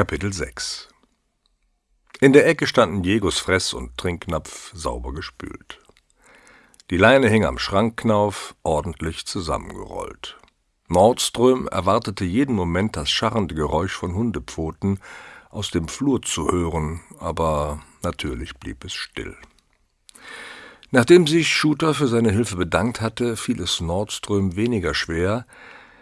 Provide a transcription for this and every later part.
Kapitel 6 In der Ecke standen Jegos Fress- und Trinknapf sauber gespült. Die Leine hing am Schrankknauf, ordentlich zusammengerollt. Nordström erwartete jeden Moment das scharrende Geräusch von Hundepfoten aus dem Flur zu hören, aber natürlich blieb es still. Nachdem sich Shooter für seine Hilfe bedankt hatte, fiel es Nordström weniger schwer,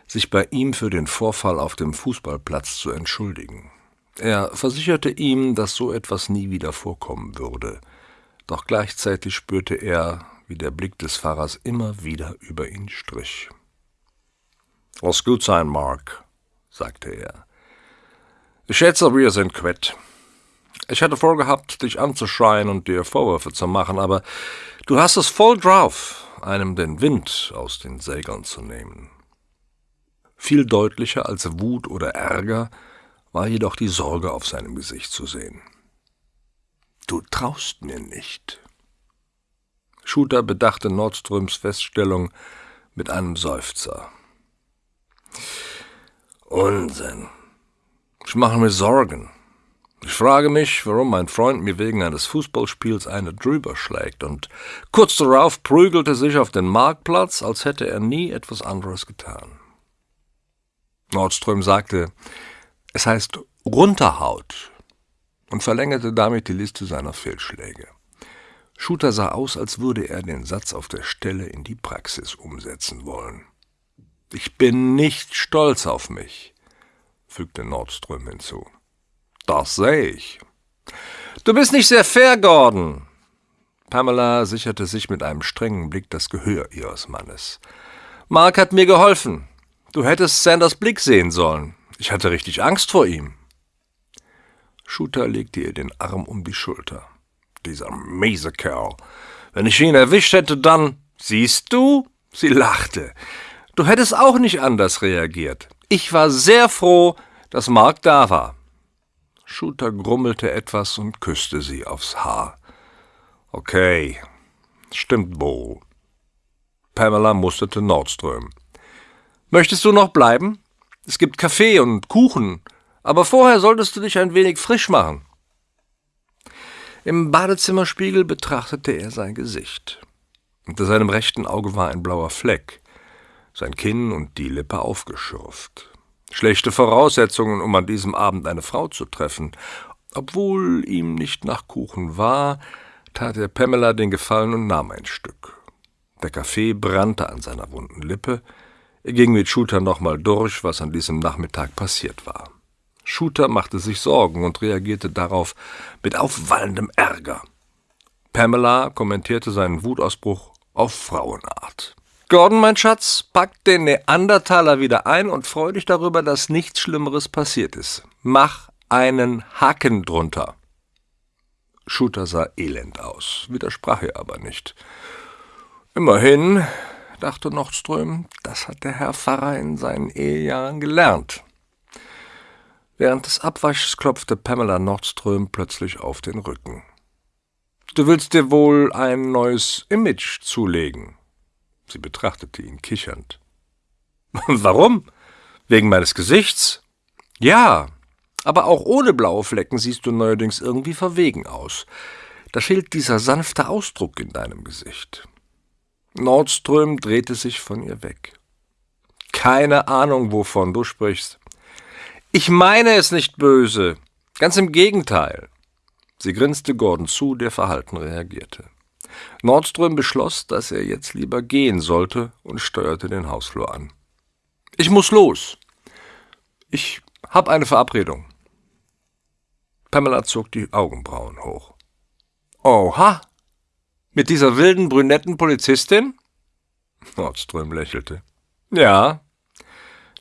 sich bei ihm für den Vorfall auf dem Fußballplatz zu entschuldigen. Er versicherte ihm, dass so etwas nie wieder vorkommen würde, doch gleichzeitig spürte er, wie der Blick des Fahrers immer wieder über ihn strich. Lass gut sein, Mark, sagte er. Ich schätze, wir sind quitt. Ich hatte vorgehabt, dich anzuschreien und dir Vorwürfe zu machen, aber du hast es voll drauf, einem den Wind aus den Segeln zu nehmen. Viel deutlicher als Wut oder Ärger war jedoch die Sorge auf seinem Gesicht zu sehen. Du traust mir nicht. Shooter bedachte Nordströms Feststellung mit einem Seufzer. Unsinn. Ich mache mir Sorgen. Ich frage mich, warum mein Freund mir wegen eines Fußballspiels eine drüber schlägt, und kurz darauf prügelte sich auf den Marktplatz, als hätte er nie etwas anderes getan. Nordström sagte, es heißt Runterhaut und verlängerte damit die Liste seiner Fehlschläge. Shooter sah aus, als würde er den Satz auf der Stelle in die Praxis umsetzen wollen. Ich bin nicht stolz auf mich, fügte Nordström hinzu. Das sehe ich. Du bist nicht sehr fair, Gordon. Pamela sicherte sich mit einem strengen Blick das Gehör ihres Mannes. Mark hat mir geholfen. Du hättest Sanders Blick sehen sollen. Ich hatte richtig Angst vor ihm. Shooter legte ihr den Arm um die Schulter. Dieser miese Kerl. Wenn ich ihn erwischt hätte, dann. Siehst du? Sie lachte. Du hättest auch nicht anders reagiert. Ich war sehr froh, dass Mark da war. Shooter grummelte etwas und küsste sie aufs Haar. Okay, stimmt wohl. Pamela musterte Nordström. Möchtest du noch bleiben? Es gibt Kaffee und Kuchen, aber vorher solltest du dich ein wenig frisch machen. Im Badezimmerspiegel betrachtete er sein Gesicht. Unter seinem rechten Auge war ein blauer Fleck, sein Kinn und die Lippe aufgeschürft. Schlechte Voraussetzungen, um an diesem Abend eine Frau zu treffen. Obwohl ihm nicht nach Kuchen war, tat er Pamela den Gefallen und nahm ein Stück. Der Kaffee brannte an seiner wunden Lippe, ging mit Shooter nochmal durch, was an diesem Nachmittag passiert war. Shooter machte sich Sorgen und reagierte darauf mit aufwallendem Ärger. Pamela kommentierte seinen Wutausbruch auf Frauenart. Gordon, mein Schatz, pack den Neandertaler wieder ein und freu dich darüber, dass nichts Schlimmeres passiert ist. Mach einen Haken drunter. Shooter sah elend aus, widersprach er aber nicht. Immerhin dachte Nordström, das hat der Herr Pfarrer in seinen Ehejahren gelernt. Während des Abwaschs klopfte Pamela Nordström plötzlich auf den Rücken. Du willst dir wohl ein neues Image zulegen. Sie betrachtete ihn kichernd. Warum? Wegen meines Gesichts? Ja, aber auch ohne blaue Flecken siehst du neuerdings irgendwie verwegen aus. Da fehlt dieser sanfte Ausdruck in deinem Gesicht. Nordström drehte sich von ihr weg. Keine Ahnung, wovon du sprichst. Ich meine es nicht böse. Ganz im Gegenteil. Sie grinste Gordon zu, der verhalten reagierte. Nordström beschloss, dass er jetzt lieber gehen sollte und steuerte den Hausflur an. Ich muss los. Ich hab eine Verabredung. Pamela zog die Augenbrauen hoch. Oha, mit dieser wilden brünetten Polizistin? Nordström lächelte. Ja.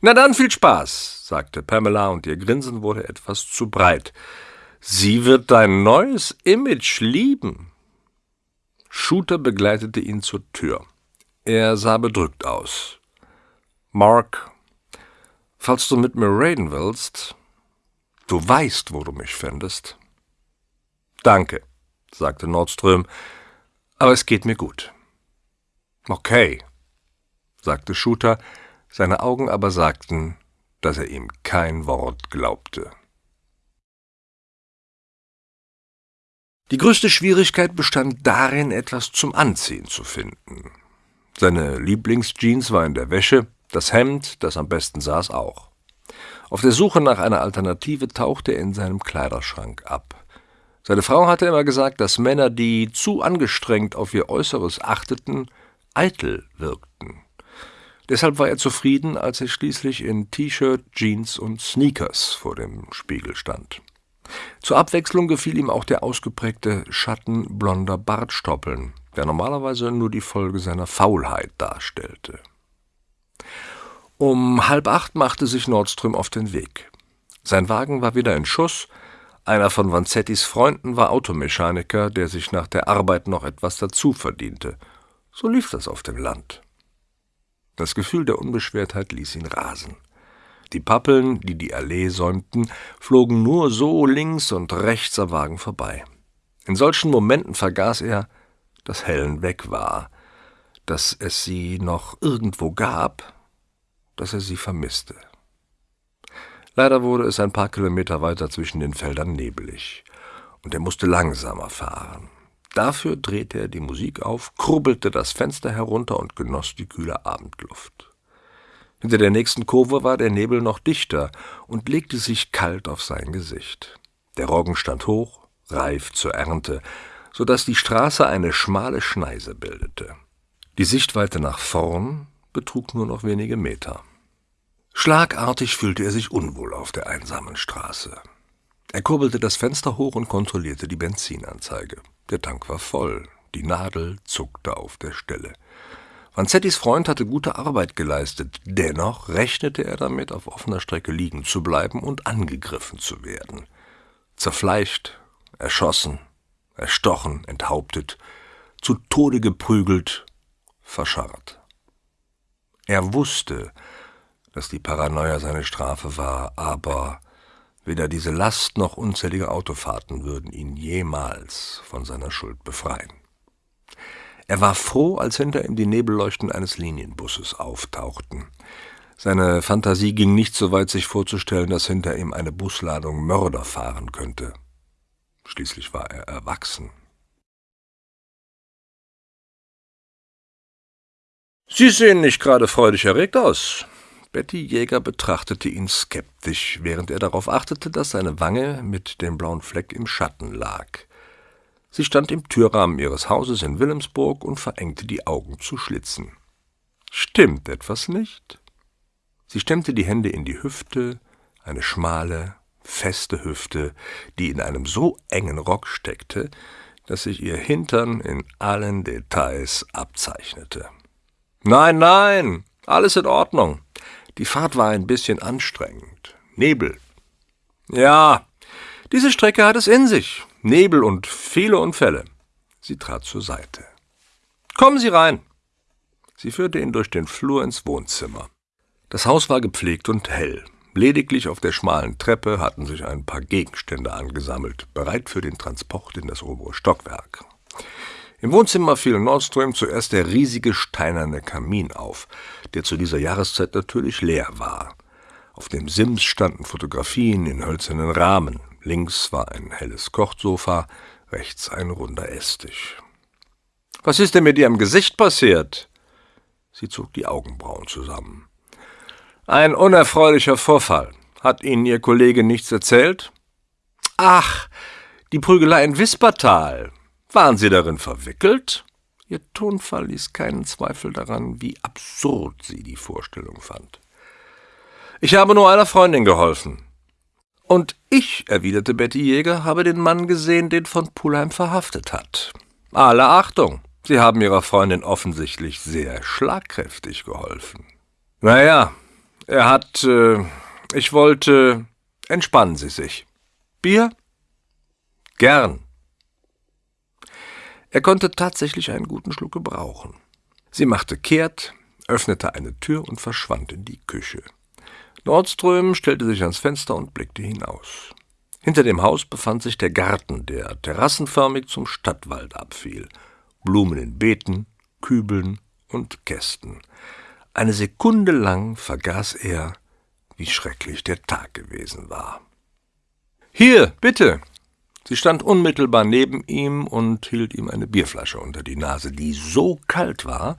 Na dann viel Spaß, sagte Pamela, und ihr Grinsen wurde etwas zu breit. Sie wird dein neues Image lieben. Shooter begleitete ihn zur Tür. Er sah bedrückt aus. Mark, falls du mit mir reden willst, du weißt, wo du mich findest. Danke, sagte Nordström, aber es geht mir gut. Okay, sagte Shooter, seine Augen aber sagten, dass er ihm kein Wort glaubte. Die größte Schwierigkeit bestand darin, etwas zum Anziehen zu finden. Seine Lieblingsjeans war in der Wäsche, das Hemd, das am besten saß, auch. Auf der Suche nach einer Alternative tauchte er in seinem Kleiderschrank ab. Seine Frau hatte immer gesagt, dass Männer, die zu angestrengt auf ihr Äußeres achteten, eitel wirkten. Deshalb war er zufrieden, als er schließlich in T-Shirt, Jeans und Sneakers vor dem Spiegel stand. Zur Abwechslung gefiel ihm auch der ausgeprägte Schatten blonder Bartstoppeln, der normalerweise nur die Folge seiner Faulheit darstellte. Um halb acht machte sich Nordström auf den Weg. Sein Wagen war wieder in Schuss, einer von Vanzettis Freunden war Automechaniker, der sich nach der Arbeit noch etwas dazu verdiente. So lief das auf dem Land. Das Gefühl der Unbeschwertheit ließ ihn rasen. Die Pappeln, die die Allee säumten, flogen nur so links und rechts am Wagen vorbei. In solchen Momenten vergaß er, dass Helen weg war, dass es sie noch irgendwo gab, dass er sie vermisste. Leider wurde es ein paar Kilometer weiter zwischen den Feldern nebelig, und er musste langsamer fahren. Dafür drehte er die Musik auf, kurbelte das Fenster herunter und genoss die kühle Abendluft. Hinter der nächsten Kurve war der Nebel noch dichter und legte sich kalt auf sein Gesicht. Der Roggen stand hoch, reif zur Ernte, so dass die Straße eine schmale Schneise bildete. Die Sichtweite nach vorn betrug nur noch wenige Meter. Schlagartig fühlte er sich unwohl auf der einsamen Straße. Er kurbelte das Fenster hoch und kontrollierte die Benzinanzeige. Der Tank war voll, die Nadel zuckte auf der Stelle. Vanzettis Freund hatte gute Arbeit geleistet, dennoch rechnete er damit, auf offener Strecke liegen zu bleiben und angegriffen zu werden. Zerfleischt, erschossen, erstochen, enthauptet, zu Tode geprügelt, verscharrt. Er wusste, dass die Paranoia seine Strafe war, aber weder diese Last noch unzählige Autofahrten würden ihn jemals von seiner Schuld befreien. Er war froh, als hinter ihm die Nebelleuchten eines Linienbusses auftauchten. Seine Fantasie ging nicht so weit, sich vorzustellen, dass hinter ihm eine Busladung Mörder fahren könnte. Schließlich war er erwachsen. Sie sehen nicht gerade freudig erregt aus, Betty Jäger betrachtete ihn skeptisch, während er darauf achtete, dass seine Wange mit dem blauen Fleck im Schatten lag. Sie stand im Türrahmen ihres Hauses in Wilhelmsburg und verengte die Augen zu Schlitzen. Stimmt etwas nicht? Sie stemmte die Hände in die Hüfte, eine schmale, feste Hüfte, die in einem so engen Rock steckte, dass sich ihr Hintern in allen Details abzeichnete. Nein, nein, alles in Ordnung. Die Fahrt war ein bisschen anstrengend. Nebel. Ja, diese Strecke hat es in sich. Nebel und viele Unfälle. Sie trat zur Seite. Kommen Sie rein. Sie führte ihn durch den Flur ins Wohnzimmer. Das Haus war gepflegt und hell. Lediglich auf der schmalen Treppe hatten sich ein paar Gegenstände angesammelt, bereit für den Transport in das obere Stockwerk. Im Wohnzimmer fiel Nordström zuerst der riesige steinerne Kamin auf, der zu dieser Jahreszeit natürlich leer war. Auf dem Sims standen Fotografien in hölzernen Rahmen. Links war ein helles Kochsofa, rechts ein runder Esstisch. Was ist denn mit Ihrem Gesicht passiert? Sie zog die Augenbrauen zusammen. Ein unerfreulicher Vorfall. Hat Ihnen Ihr Kollege nichts erzählt? Ach, die Prügelei in Wispertal. Waren Sie darin verwickelt? Ihr Tonfall ließ keinen Zweifel daran, wie absurd sie die Vorstellung fand. Ich habe nur einer Freundin geholfen. Und ich, erwiderte Betty Jäger, habe den Mann gesehen, den von Pulheim verhaftet hat. Alle Achtung, Sie haben Ihrer Freundin offensichtlich sehr schlagkräftig geholfen. Naja, er hat. Äh, ich wollte. Entspannen Sie sich. Bier? Gern. Er konnte tatsächlich einen guten Schluck gebrauchen. Sie machte kehrt, öffnete eine Tür und verschwand in die Küche. Nordström stellte sich ans Fenster und blickte hinaus. Hinter dem Haus befand sich der Garten, der terrassenförmig zum Stadtwald abfiel. Blumen in Beeten, Kübeln und Kästen. Eine Sekunde lang vergaß er, wie schrecklich der Tag gewesen war. Hier, bitte, Sie stand unmittelbar neben ihm und hielt ihm eine Bierflasche unter die Nase, die so kalt war,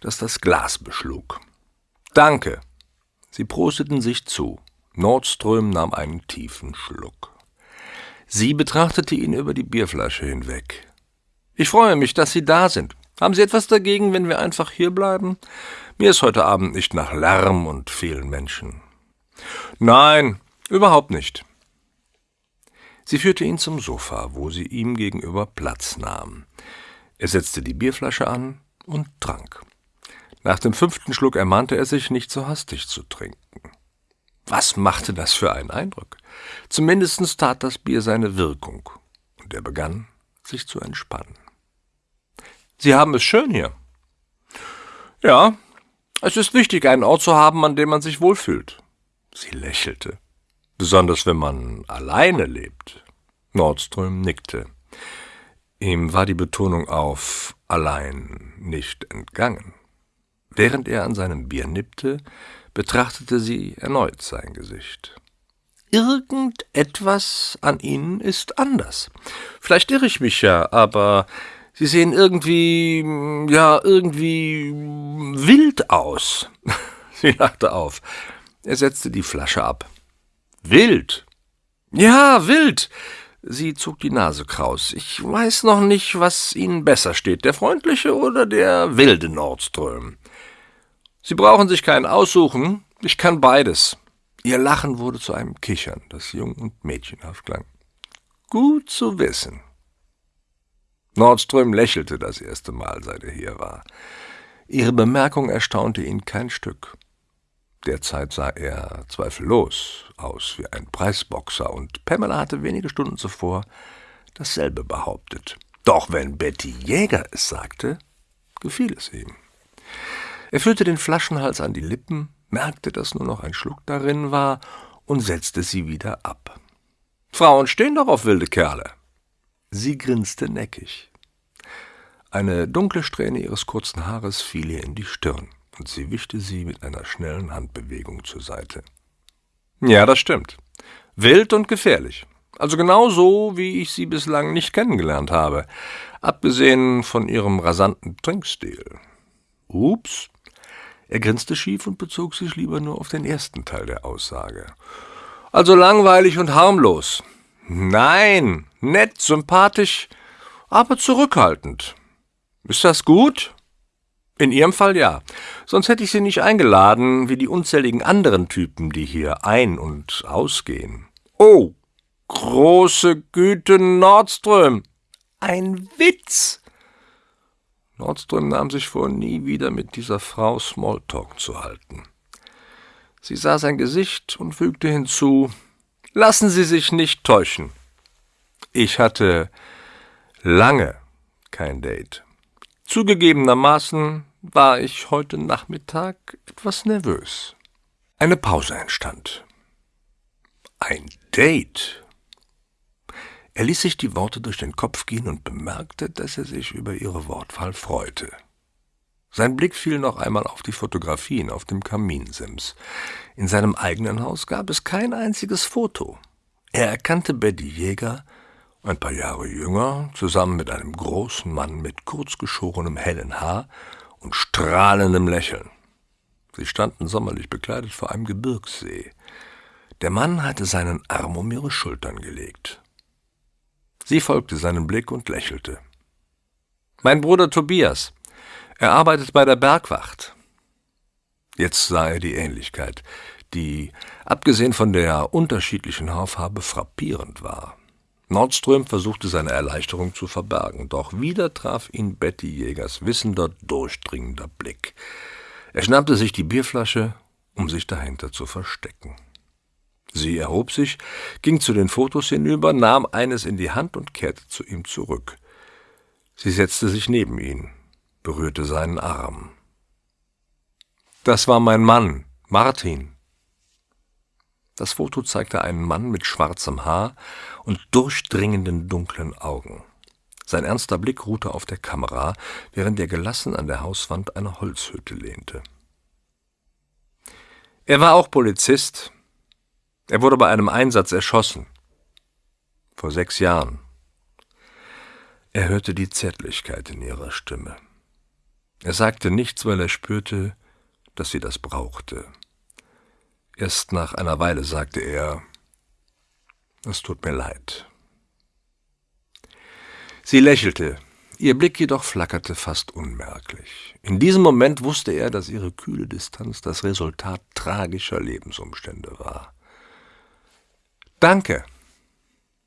dass das Glas beschlug. Danke. Sie prosteten sich zu. Nordström nahm einen tiefen Schluck. Sie betrachtete ihn über die Bierflasche hinweg. Ich freue mich, dass Sie da sind. Haben Sie etwas dagegen, wenn wir einfach hier bleiben? Mir ist heute Abend nicht nach Lärm und vielen Menschen. Nein, überhaupt nicht. Sie führte ihn zum Sofa, wo sie ihm gegenüber Platz nahm. Er setzte die Bierflasche an und trank. Nach dem fünften Schluck ermahnte er sich, nicht so hastig zu trinken. Was machte das für einen Eindruck? Zumindest tat das Bier seine Wirkung, und er begann, sich zu entspannen. Sie haben es schön hier. Ja, es ist wichtig, einen Ort zu haben, an dem man sich wohlfühlt. Sie lächelte. Besonders wenn man alleine lebt. Nordström nickte. Ihm war die Betonung auf allein nicht entgangen. Während er an seinem Bier nippte, betrachtete sie erneut sein Gesicht. Irgendetwas an Ihnen ist anders. Vielleicht irre ich mich ja, aber Sie sehen irgendwie, ja, irgendwie wild aus. Sie lachte auf. Er setzte die Flasche ab. Wild? Ja, wild. Sie zog die Nase kraus. Ich weiß noch nicht, was Ihnen besser steht, der freundliche oder der wilde Nordström. Sie brauchen sich keinen aussuchen, ich kann beides. Ihr Lachen wurde zu einem Kichern, das jung und mädchenhaft klang. Gut zu wissen. Nordström lächelte das erste Mal, seit er hier war. Ihre Bemerkung erstaunte ihn kein Stück. Derzeit sah er zweifellos aus wie ein Preisboxer, und Pamela hatte wenige Stunden zuvor dasselbe behauptet. Doch wenn Betty Jäger es sagte, gefiel es ihm. Er führte den Flaschenhals an die Lippen, merkte, dass nur noch ein Schluck darin war und setzte sie wieder ab. Frauen stehen doch auf wilde Kerle. Sie grinste neckig. Eine dunkle Strähne ihres kurzen Haares fiel ihr in die Stirn und sie wischte sie mit einer schnellen Handbewegung zur Seite. Ja, das stimmt. Wild und gefährlich. Also genau so, wie ich sie bislang nicht kennengelernt habe, abgesehen von ihrem rasanten Trinkstil. Ups. Er grinste schief und bezog sich lieber nur auf den ersten Teil der Aussage. Also langweilig und harmlos. Nein, nett, sympathisch, aber zurückhaltend. Ist das gut? In Ihrem Fall ja. Sonst hätte ich Sie nicht eingeladen, wie die unzähligen anderen Typen, die hier ein- und ausgehen. Oh, große Güte, Nordström. Ein Witz. Nordström nahm sich vor, nie wieder mit dieser Frau Smalltalk zu halten. Sie sah sein Gesicht und fügte hinzu, Lassen Sie sich nicht täuschen. Ich hatte lange kein Date. Zugegebenermaßen war ich heute Nachmittag etwas nervös. Eine Pause entstand. Ein Date. Er ließ sich die Worte durch den Kopf gehen und bemerkte, dass er sich über ihre Wortwahl freute. Sein Blick fiel noch einmal auf die Fotografien auf dem Kaminsims. In seinem eigenen Haus gab es kein einziges Foto. Er erkannte Betty Jäger, ein paar Jahre jünger, zusammen mit einem großen Mann mit kurzgeschorenem hellen Haar und strahlendem Lächeln. Sie standen sommerlich bekleidet vor einem Gebirgssee. Der Mann hatte seinen Arm um ihre Schultern gelegt. Sie folgte seinem Blick und lächelte. Mein Bruder Tobias. Er arbeitet bei der Bergwacht. Jetzt sah er die Ähnlichkeit, die, abgesehen von der unterschiedlichen Haarfarbe, frappierend war. Nordström versuchte seine Erleichterung zu verbergen, doch wieder traf ihn Betty Jägers wissender, durchdringender Blick. Er schnappte sich die Bierflasche, um sich dahinter zu verstecken. Sie erhob sich, ging zu den Fotos hinüber, nahm eines in die Hand und kehrte zu ihm zurück. Sie setzte sich neben ihn, berührte seinen Arm. Das war mein Mann, Martin, das Foto zeigte einen Mann mit schwarzem Haar und durchdringenden dunklen Augen. Sein ernster Blick ruhte auf der Kamera, während er gelassen an der Hauswand einer Holzhütte lehnte. Er war auch Polizist. Er wurde bei einem Einsatz erschossen. vor sechs Jahren. Er hörte die Zärtlichkeit in ihrer Stimme. Er sagte nichts, weil er spürte, dass sie das brauchte. Erst nach einer Weile sagte er, es tut mir leid. Sie lächelte, ihr Blick jedoch flackerte fast unmerklich. In diesem Moment wusste er, dass ihre kühle Distanz das Resultat tragischer Lebensumstände war. Danke.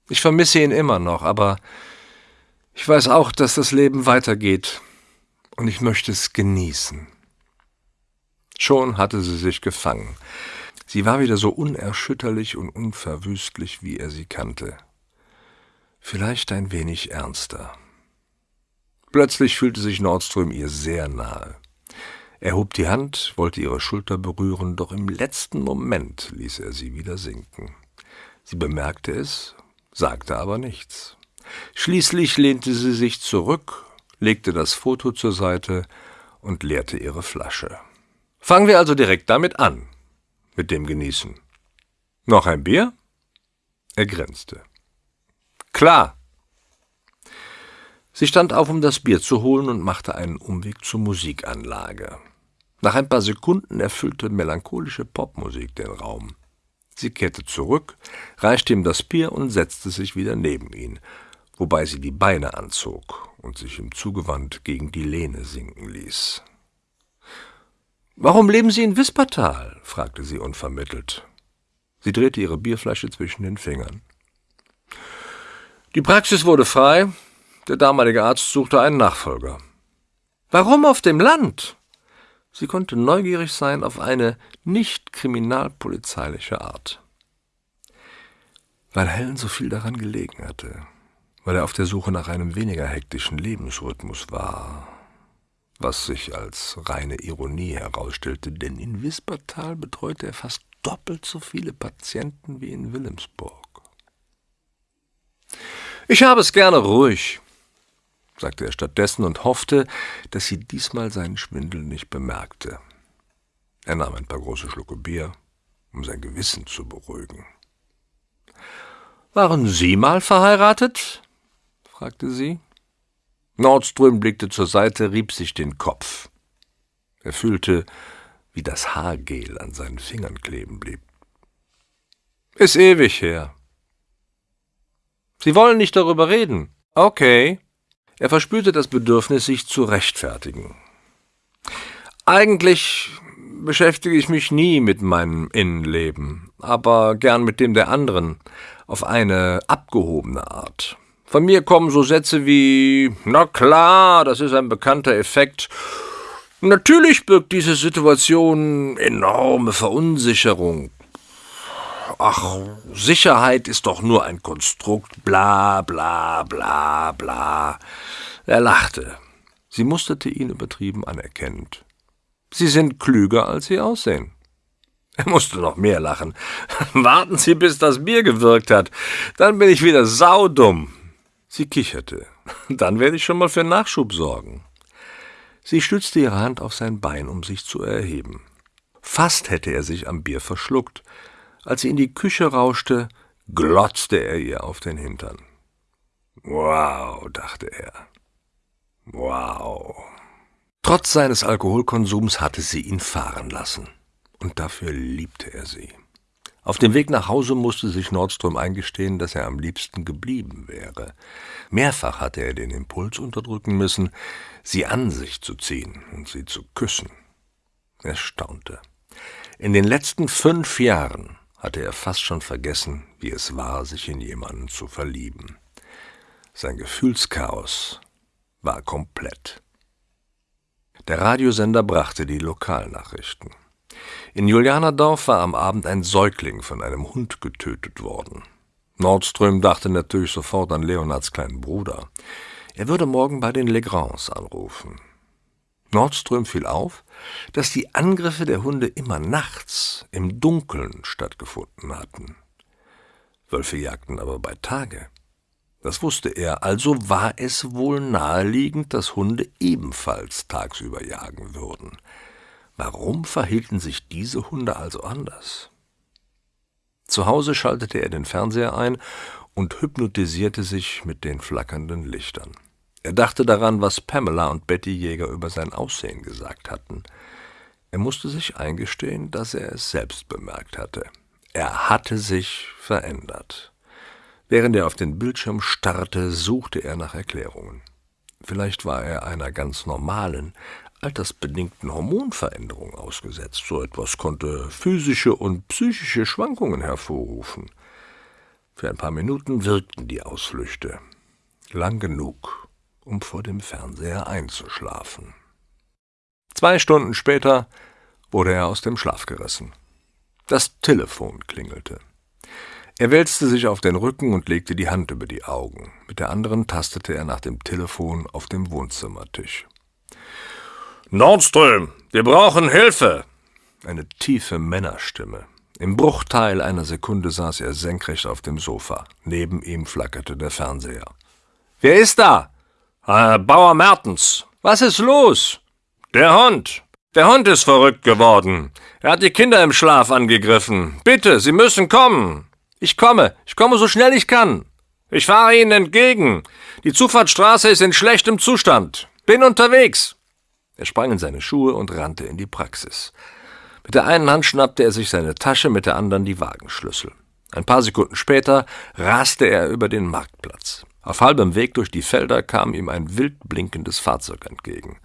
Ich vermisse ihn immer noch, aber ich weiß auch, dass das Leben weitergeht und ich möchte es genießen. Schon hatte sie sich gefangen. Sie war wieder so unerschütterlich und unverwüstlich, wie er sie kannte. Vielleicht ein wenig ernster. Plötzlich fühlte sich Nordström ihr sehr nahe. Er hob die Hand, wollte ihre Schulter berühren, doch im letzten Moment ließ er sie wieder sinken. Sie bemerkte es, sagte aber nichts. Schließlich lehnte sie sich zurück, legte das Foto zur Seite und leerte ihre Flasche. Fangen wir also direkt damit an, mit dem Genießen. Noch ein Bier? Er grinste. Klar. Sie stand auf, um das Bier zu holen und machte einen Umweg zur Musikanlage. Nach ein paar Sekunden erfüllte melancholische Popmusik den Raum. Sie kehrte zurück, reichte ihm das Bier und setzte sich wieder neben ihn, wobei sie die Beine anzog und sich im Zugewand gegen die Lehne sinken ließ. Warum leben Sie in Wispertal? fragte sie unvermittelt. Sie drehte ihre Bierflasche zwischen den Fingern. Die Praxis wurde frei, der damalige Arzt suchte einen Nachfolger. Warum auf dem Land? Sie konnte neugierig sein auf eine nicht kriminalpolizeiliche Art. Weil Helen so viel daran gelegen hatte, weil er auf der Suche nach einem weniger hektischen Lebensrhythmus war, was sich als reine Ironie herausstellte, denn in Wispertal betreute er fast doppelt so viele Patienten wie in Wilhelmsburg. Ich habe es gerne ruhig, sagte er stattdessen und hoffte, dass sie diesmal seinen Schwindel nicht bemerkte. Er nahm ein paar große Schlucke Bier, um sein Gewissen zu beruhigen. Waren Sie mal verheiratet? fragte sie. Nordström blickte zur Seite, rieb sich den Kopf. Er fühlte, wie das Haargel an seinen Fingern kleben blieb. Ist ewig her. Sie wollen nicht darüber reden. Okay. Er verspürte das Bedürfnis, sich zu rechtfertigen. Eigentlich beschäftige ich mich nie mit meinem Innenleben, aber gern mit dem der anderen, auf eine abgehobene Art. Von mir kommen so Sätze wie Na klar, das ist ein bekannter Effekt. Natürlich birgt diese Situation enorme Verunsicherung. Ach, Sicherheit ist doch nur ein Konstrukt, bla bla bla bla. Er lachte. Sie musterte ihn übertrieben anerkennend. Sie sind klüger, als Sie aussehen. Er musste noch mehr lachen. Warten Sie, bis das Bier gewirkt hat. Dann bin ich wieder saudumm. Sie kicherte. Dann werde ich schon mal für Nachschub sorgen. Sie stützte ihre Hand auf sein Bein, um sich zu erheben. Fast hätte er sich am Bier verschluckt. Als sie in die Küche rauschte, glotzte er ihr auf den Hintern. Wow, dachte er. Wow. Trotz seines Alkoholkonsums hatte sie ihn fahren lassen. Und dafür liebte er sie. Auf dem Weg nach Hause musste sich Nordström eingestehen, dass er am liebsten geblieben wäre. Mehrfach hatte er den Impuls unterdrücken müssen, sie an sich zu ziehen und sie zu küssen. Er staunte. In den letzten fünf Jahren hatte er fast schon vergessen, wie es war, sich in jemanden zu verlieben. Sein Gefühlschaos war komplett. Der Radiosender brachte die Lokalnachrichten. In Julianerdorf war am Abend ein Säugling von einem Hund getötet worden. Nordström dachte natürlich sofort an Leonards kleinen Bruder. Er würde morgen bei den Legrands anrufen. Nordström fiel auf, dass die Angriffe der Hunde immer nachts im Dunkeln stattgefunden hatten. Wölfe jagten aber bei Tage. Das wusste er, also war es wohl naheliegend, dass Hunde ebenfalls tagsüber jagen würden. Warum verhielten sich diese Hunde also anders? Zu Hause schaltete er den Fernseher ein und hypnotisierte sich mit den flackernden Lichtern. Er dachte daran, was Pamela und Betty Jäger über sein Aussehen gesagt hatten. Er musste sich eingestehen, dass er es selbst bemerkt hatte. Er hatte sich verändert. Während er auf den Bildschirm starrte, suchte er nach Erklärungen. Vielleicht war er einer ganz normalen, altersbedingten Hormonveränderung ausgesetzt. So etwas konnte physische und psychische Schwankungen hervorrufen. Für ein paar Minuten wirkten die Ausflüchte. Lang genug, um vor dem Fernseher einzuschlafen. Zwei Stunden später wurde er aus dem Schlaf gerissen. Das Telefon klingelte. Er wälzte sich auf den Rücken und legte die Hand über die Augen. Mit der anderen tastete er nach dem Telefon auf dem Wohnzimmertisch. Nordström, wir brauchen Hilfe! Eine tiefe Männerstimme. Im Bruchteil einer Sekunde saß er senkrecht auf dem Sofa. Neben ihm flackerte der Fernseher. Wer ist da? Äh, Bauer Mertens. Was ist los? Der Hund. Der Hund ist verrückt geworden. Er hat die Kinder im Schlaf angegriffen. Bitte, Sie müssen kommen. Ich komme. Ich komme so schnell ich kann. Ich fahre Ihnen entgegen. Die Zufahrtsstraße ist in schlechtem Zustand. Bin unterwegs. Er sprang in seine Schuhe und rannte in die Praxis. Mit der einen Hand schnappte er sich seine Tasche, mit der anderen die Wagenschlüssel. Ein paar Sekunden später raste er über den Marktplatz. Auf halbem Weg durch die Felder kam ihm ein wild blinkendes Fahrzeug entgegen.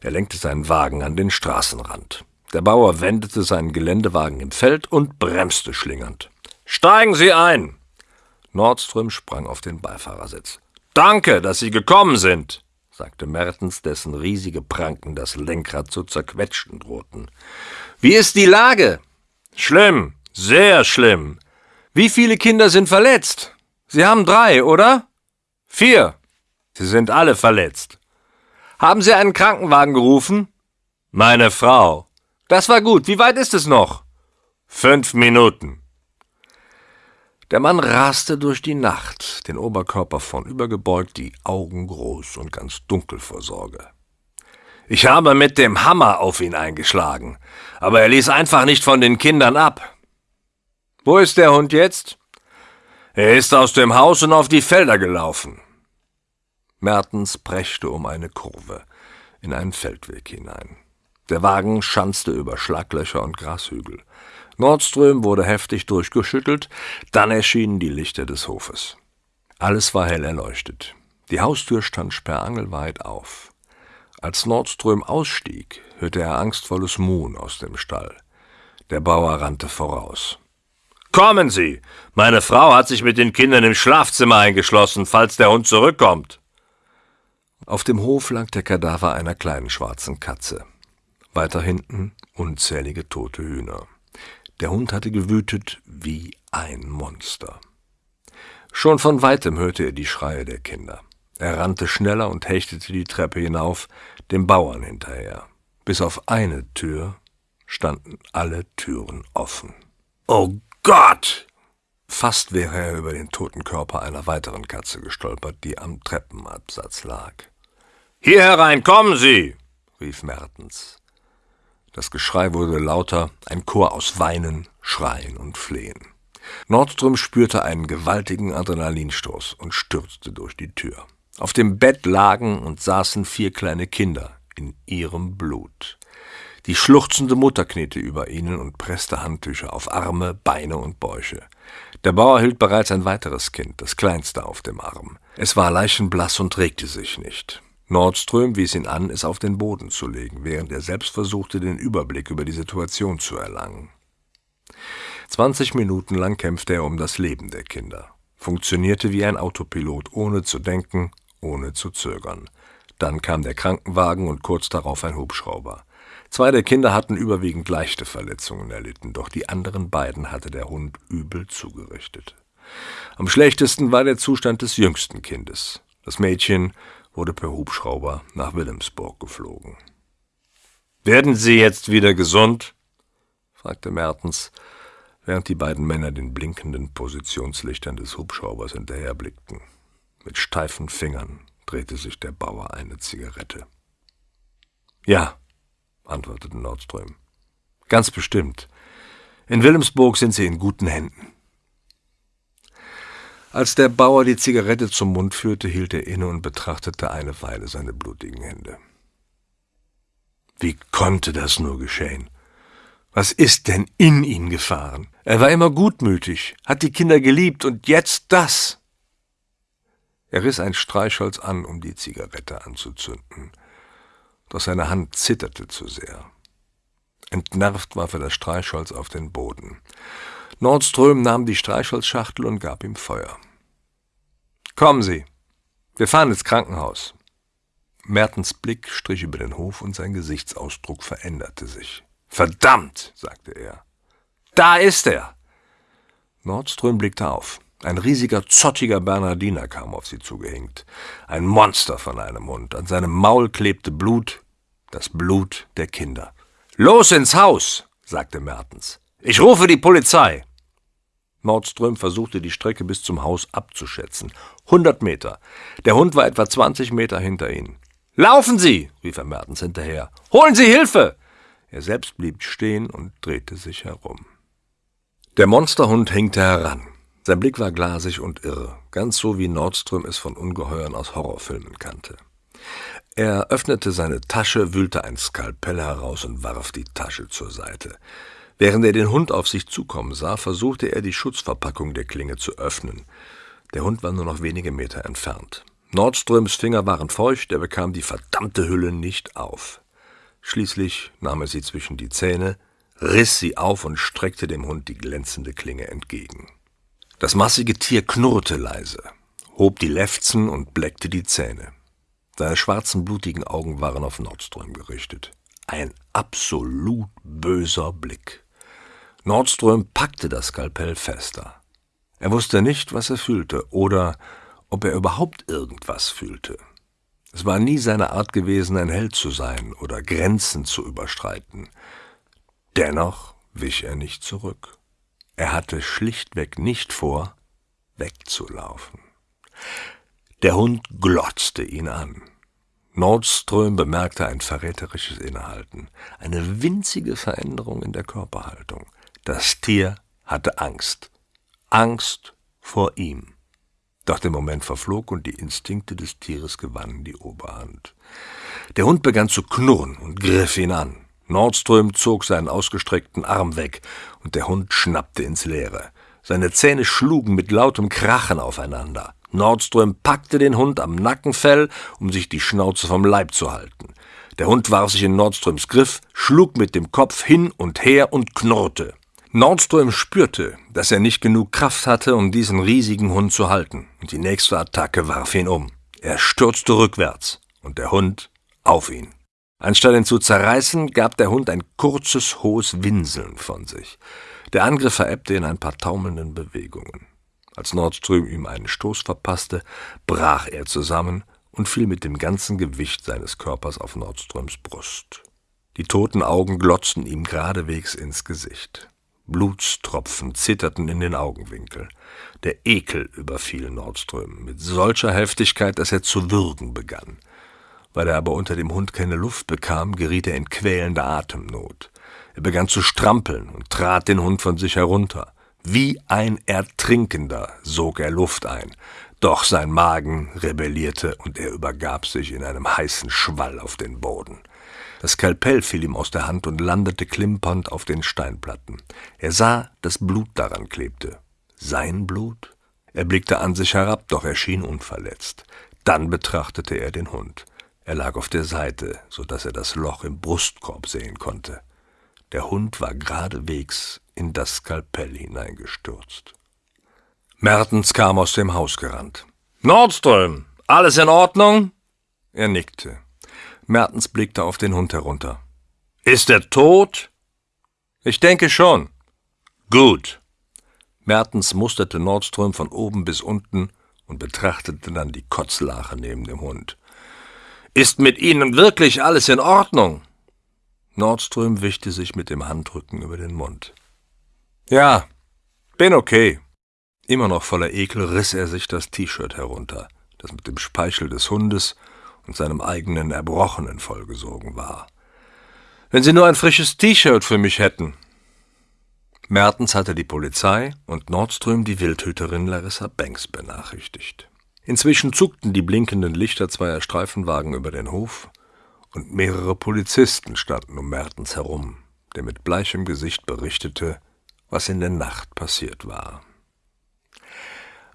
Er lenkte seinen Wagen an den Straßenrand. Der Bauer wendete seinen Geländewagen im Feld und bremste schlingernd. Steigen Sie ein! Nordström sprang auf den Beifahrersitz. Danke, dass Sie gekommen sind sagte Mertens, dessen riesige Pranken das Lenkrad zu zerquetschen drohten. Wie ist die Lage? Schlimm, sehr schlimm. Wie viele Kinder sind verletzt? Sie haben drei, oder? Vier. Sie sind alle verletzt. Haben Sie einen Krankenwagen gerufen? Meine Frau. Das war gut. Wie weit ist es noch? Fünf Minuten. Der Mann raste durch die Nacht, den Oberkörper vornübergebeugt, die Augen groß und ganz dunkel vor Sorge. Ich habe mit dem Hammer auf ihn eingeschlagen, aber er ließ einfach nicht von den Kindern ab. Wo ist der Hund jetzt? Er ist aus dem Haus und auf die Felder gelaufen. Mertens preschte um eine Kurve in einen Feldweg hinein. Der Wagen schanzte über Schlaglöcher und Grashügel. Nordström wurde heftig durchgeschüttelt, dann erschienen die Lichter des Hofes. Alles war hell erleuchtet. Die Haustür stand sperrangelweit auf. Als Nordström ausstieg, hörte er angstvolles Muhen aus dem Stall. Der Bauer rannte voraus. Kommen Sie! Meine Frau hat sich mit den Kindern im Schlafzimmer eingeschlossen, falls der Hund zurückkommt. Auf dem Hof lag der Kadaver einer kleinen schwarzen Katze. Weiter hinten unzählige tote Hühner. Der Hund hatte gewütet wie ein Monster. Schon von weitem hörte er die Schreie der Kinder. Er rannte schneller und hechtete die Treppe hinauf, dem Bauern hinterher. Bis auf eine Tür standen alle Türen offen. Oh Gott! Fast wäre er über den toten Körper einer weiteren Katze gestolpert, die am Treppenabsatz lag. Hier herein, kommen Sie! rief Mertens. Das Geschrei wurde lauter, ein Chor aus Weinen, Schreien und Flehen. Nordström spürte einen gewaltigen Adrenalinstoß und stürzte durch die Tür. Auf dem Bett lagen und saßen vier kleine Kinder in ihrem Blut. Die schluchzende Mutter kniete über ihnen und presste Handtücher auf Arme, Beine und Bäuche. Der Bauer hielt bereits ein weiteres Kind, das kleinste, auf dem Arm. Es war leichenblass und regte sich nicht. Nordström wies ihn an, es auf den Boden zu legen, während er selbst versuchte, den Überblick über die Situation zu erlangen. Zwanzig Minuten lang kämpfte er um das Leben der Kinder, funktionierte wie ein Autopilot, ohne zu denken, ohne zu zögern. Dann kam der Krankenwagen und kurz darauf ein Hubschrauber. Zwei der Kinder hatten überwiegend leichte Verletzungen erlitten, doch die anderen beiden hatte der Hund übel zugerichtet. Am schlechtesten war der Zustand des jüngsten Kindes. Das Mädchen wurde per Hubschrauber nach Wilhelmsburg geflogen. Werden Sie jetzt wieder gesund? fragte Mertens, während die beiden Männer den blinkenden Positionslichtern des Hubschraubers hinterherblickten. Mit steifen Fingern drehte sich der Bauer eine Zigarette. Ja, antwortete Nordström. Ganz bestimmt. In Wilhelmsburg sind Sie in guten Händen. Als der Bauer die Zigarette zum Mund führte, hielt er inne und betrachtete eine Weile seine blutigen Hände. Wie konnte das nur geschehen? Was ist denn in ihn gefahren? Er war immer gutmütig, hat die Kinder geliebt und jetzt das. Er riss ein Streichholz an, um die Zigarette anzuzünden. Doch seine Hand zitterte zu sehr. Entnervt warf er das Streichholz auf den Boden. Nordström nahm die Streichholzschachtel und gab ihm Feuer. Kommen Sie, wir fahren ins Krankenhaus. Mertens Blick strich über den Hof und sein Gesichtsausdruck veränderte sich. Verdammt, sagte er. Da ist er! Nordström blickte auf. Ein riesiger, zottiger Bernardiner kam auf sie zugehängt. Ein Monster von einem Hund. An seinem Maul klebte Blut, das Blut der Kinder. Los ins Haus, sagte Mertens. Ich rufe die Polizei. Nordström versuchte die Strecke bis zum Haus abzuschätzen. Hundert Meter. Der Hund war etwa zwanzig Meter hinter ihnen. Laufen Sie, rief er Mertens hinterher. Holen Sie Hilfe! Er selbst blieb stehen und drehte sich herum. Der Monsterhund hinkte heran. Sein Blick war glasig und irre, ganz so wie Nordström es von Ungeheuern aus Horrorfilmen kannte. Er öffnete seine Tasche, wühlte ein Skalpell heraus und warf die Tasche zur Seite. Während er den Hund auf sich zukommen sah, versuchte er die Schutzverpackung der Klinge zu öffnen. Der Hund war nur noch wenige Meter entfernt. Nordströms Finger waren feucht, er bekam die verdammte Hülle nicht auf. Schließlich nahm er sie zwischen die Zähne, riss sie auf und streckte dem Hund die glänzende Klinge entgegen. Das massige Tier knurrte leise, hob die Lefzen und bleckte die Zähne. Seine schwarzen, blutigen Augen waren auf Nordström gerichtet. Ein absolut böser Blick. Nordström packte das Skalpell fester. Er wusste nicht, was er fühlte oder ob er überhaupt irgendwas fühlte. Es war nie seine Art gewesen, ein Held zu sein oder Grenzen zu überstreiten. Dennoch wich er nicht zurück. Er hatte schlichtweg nicht vor, wegzulaufen. Der Hund glotzte ihn an. Nordström bemerkte ein verräterisches Innehalten, eine winzige Veränderung in der Körperhaltung. Das Tier hatte Angst. Angst vor ihm. Doch der Moment verflog und die Instinkte des Tieres gewannen die Oberhand. Der Hund begann zu knurren und griff ihn an. Nordström zog seinen ausgestreckten Arm weg, und der Hund schnappte ins Leere. Seine Zähne schlugen mit lautem Krachen aufeinander. Nordström packte den Hund am Nackenfell, um sich die Schnauze vom Leib zu halten. Der Hund warf sich in Nordströms Griff, schlug mit dem Kopf hin und her und knurrte. Nordström spürte, dass er nicht genug Kraft hatte, um diesen riesigen Hund zu halten, und die nächste Attacke warf ihn um. Er stürzte rückwärts, und der Hund auf ihn. Anstatt ihn zu zerreißen, gab der Hund ein kurzes, hohes Winseln von sich. Der Angriff verebbte in ein paar taumelnden Bewegungen. Als Nordström ihm einen Stoß verpasste, brach er zusammen und fiel mit dem ganzen Gewicht seines Körpers auf Nordströms Brust. Die toten Augen glotzten ihm geradewegs ins Gesicht. Blutstropfen zitterten in den Augenwinkel. Der Ekel überfiel Nordström mit solcher Heftigkeit, dass er zu würgen begann. Weil er aber unter dem Hund keine Luft bekam, geriet er in quälende Atemnot. Er begann zu strampeln und trat den Hund von sich herunter. Wie ein Ertrinkender sog er Luft ein, doch sein Magen rebellierte und er übergab sich in einem heißen Schwall auf den Boden. Das Skalpell fiel ihm aus der Hand und landete klimpernd auf den Steinplatten. Er sah, dass Blut daran klebte. Sein Blut? Er blickte an sich herab, doch er schien unverletzt. Dann betrachtete er den Hund. Er lag auf der Seite, so dass er das Loch im Brustkorb sehen konnte. Der Hund war geradewegs in das Skalpell hineingestürzt. Mertens kam aus dem Haus gerannt. Nordström, alles in Ordnung? Er nickte. Mertens blickte auf den Hund herunter. Ist er tot? Ich denke schon. Gut. Mertens musterte Nordström von oben bis unten und betrachtete dann die Kotzlache neben dem Hund. Ist mit Ihnen wirklich alles in Ordnung? Nordström wischte sich mit dem Handrücken über den Mund. Ja, bin okay. Immer noch voller Ekel riss er sich das T-Shirt herunter, das mit dem Speichel des Hundes und seinem eigenen Erbrochenen vollgesogen war. Wenn Sie nur ein frisches T-Shirt für mich hätten. Mertens hatte die Polizei und Nordström die Wildhüterin Larissa Banks benachrichtigt. Inzwischen zuckten die blinkenden Lichter zweier Streifenwagen über den Hof, und mehrere Polizisten standen um Mertens herum, der mit bleichem Gesicht berichtete, was in der Nacht passiert war.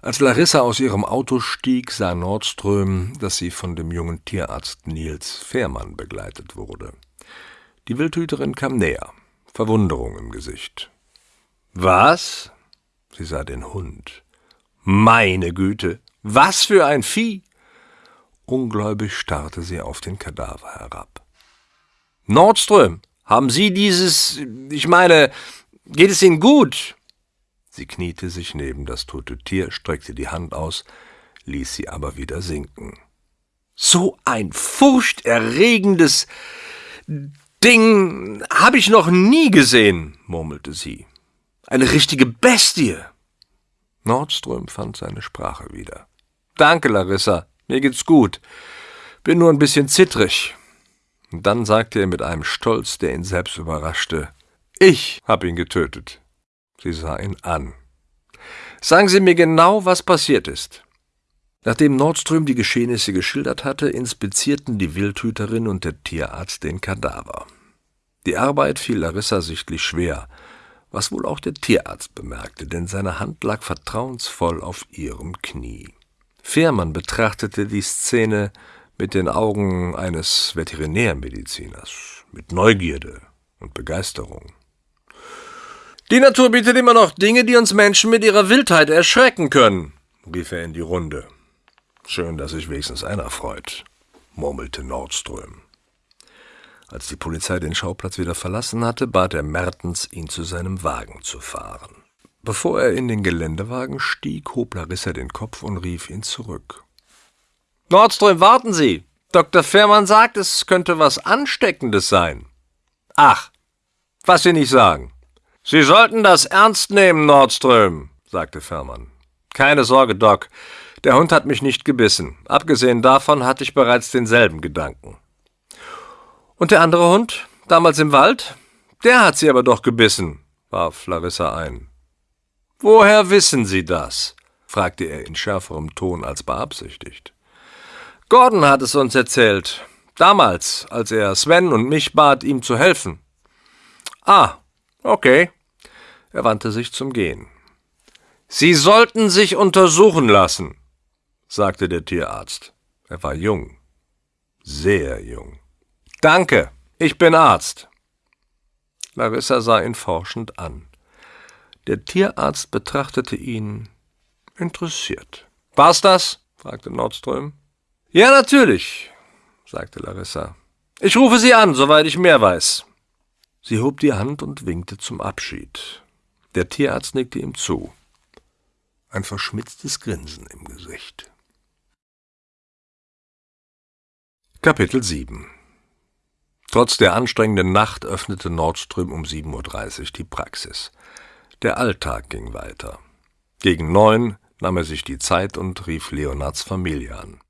Als Larissa aus ihrem Auto stieg, sah Nordström, dass sie von dem jungen Tierarzt Nils Fehrmann begleitet wurde. Die Wildhüterin kam näher, Verwunderung im Gesicht. Was? Sie sah den Hund. Meine Güte, was für ein Vieh! Ungläubig starrte sie auf den Kadaver herab. Nordström, haben Sie dieses, ich meine, geht es Ihnen gut? Sie kniete sich neben das tote Tier, streckte die Hand aus, ließ sie aber wieder sinken. So ein furchterregendes Ding habe ich noch nie gesehen, murmelte sie. Eine richtige Bestie. Nordström fand seine Sprache wieder. Danke, Larissa, mir geht's gut. Bin nur ein bisschen zittrig. Und dann sagte er mit einem Stolz, der ihn selbst überraschte, ich hab ihn getötet. Sie sah ihn an. Sagen Sie mir genau, was passiert ist. Nachdem Nordström die Geschehnisse geschildert hatte, inspizierten die Wildhüterin und der Tierarzt den Kadaver. Die Arbeit fiel Larissa sichtlich schwer, was wohl auch der Tierarzt bemerkte, denn seine Hand lag vertrauensvoll auf ihrem Knie. Fehrmann betrachtete die Szene mit den Augen eines Veterinärmediziners, mit Neugierde und Begeisterung. Die Natur bietet immer noch Dinge, die uns Menschen mit ihrer Wildheit erschrecken können, rief er in die Runde. Schön, dass sich wenigstens einer freut, murmelte Nordström. Als die Polizei den Schauplatz wieder verlassen hatte, bat er Mertens, ihn zu seinem Wagen zu fahren. Bevor er in den Geländewagen stieg, hob Larissa den Kopf und rief ihn zurück. Nordström, warten Sie! Dr. Fährmann sagt, es könnte was Ansteckendes sein. Ach, was Sie nicht sagen. Sie sollten das ernst nehmen, Nordström, sagte Fährmann. Keine Sorge, Doc. Der Hund hat mich nicht gebissen. Abgesehen davon hatte ich bereits denselben Gedanken. Und der andere Hund, damals im Wald? Der hat sie aber doch gebissen, warf Larissa ein. Woher wissen Sie das? fragte er in schärferem Ton als beabsichtigt. Gordon hat es uns erzählt. Damals, als er Sven und mich bat, ihm zu helfen. Ah, okay. Er wandte sich zum Gehen. Sie sollten sich untersuchen lassen, sagte der Tierarzt. Er war jung, sehr jung. Danke, ich bin Arzt. Larissa sah ihn forschend an. Der Tierarzt betrachtete ihn interessiert. War's das? fragte Nordström. Ja, natürlich, sagte Larissa. Ich rufe Sie an, soweit ich mehr weiß. Sie hob die Hand und winkte zum Abschied. Der Tierarzt nickte ihm zu. Ein verschmitztes Grinsen im Gesicht. Kapitel 7 Trotz der anstrengenden Nacht öffnete Nordström um 7.30 Uhr die Praxis. Der Alltag ging weiter. Gegen neun nahm er sich die Zeit und rief Leonards Familie an.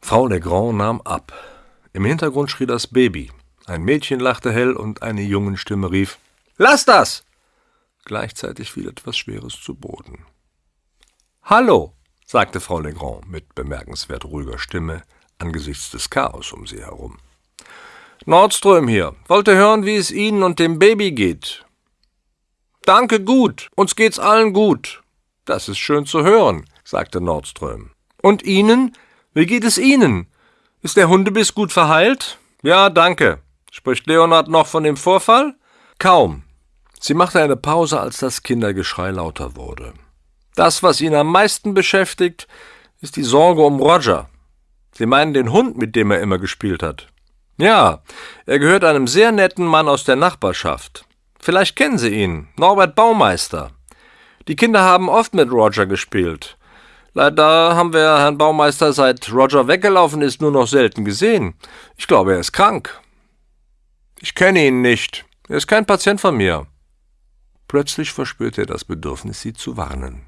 Frau Legrand nahm ab. Im Hintergrund schrie das Baby. Ein Mädchen lachte hell und eine Jungenstimme rief: Lass das! Gleichzeitig fiel etwas Schweres zu Boden. Hallo, sagte Frau Legrand mit bemerkenswert ruhiger Stimme angesichts des Chaos um sie herum. Nordström hier. Wollte hören, wie es Ihnen und dem Baby geht. Danke gut. Uns geht's allen gut. Das ist schön zu hören, sagte Nordström. Und Ihnen? Wie geht es Ihnen? Ist der Hundebiss gut verheilt? Ja, danke. Spricht Leonard noch von dem Vorfall? Kaum. Sie machte eine Pause, als das Kindergeschrei lauter wurde. Das, was ihn am meisten beschäftigt, ist die Sorge um Roger. Sie meinen den Hund, mit dem er immer gespielt hat. Ja, er gehört einem sehr netten Mann aus der Nachbarschaft. Vielleicht kennen Sie ihn, Norbert Baumeister. Die Kinder haben oft mit Roger gespielt. Leider haben wir Herrn Baumeister, seit Roger weggelaufen ist, nur noch selten gesehen. Ich glaube, er ist krank. Ich kenne ihn nicht. Er ist kein Patient von mir. Plötzlich verspürte er das Bedürfnis, sie zu warnen.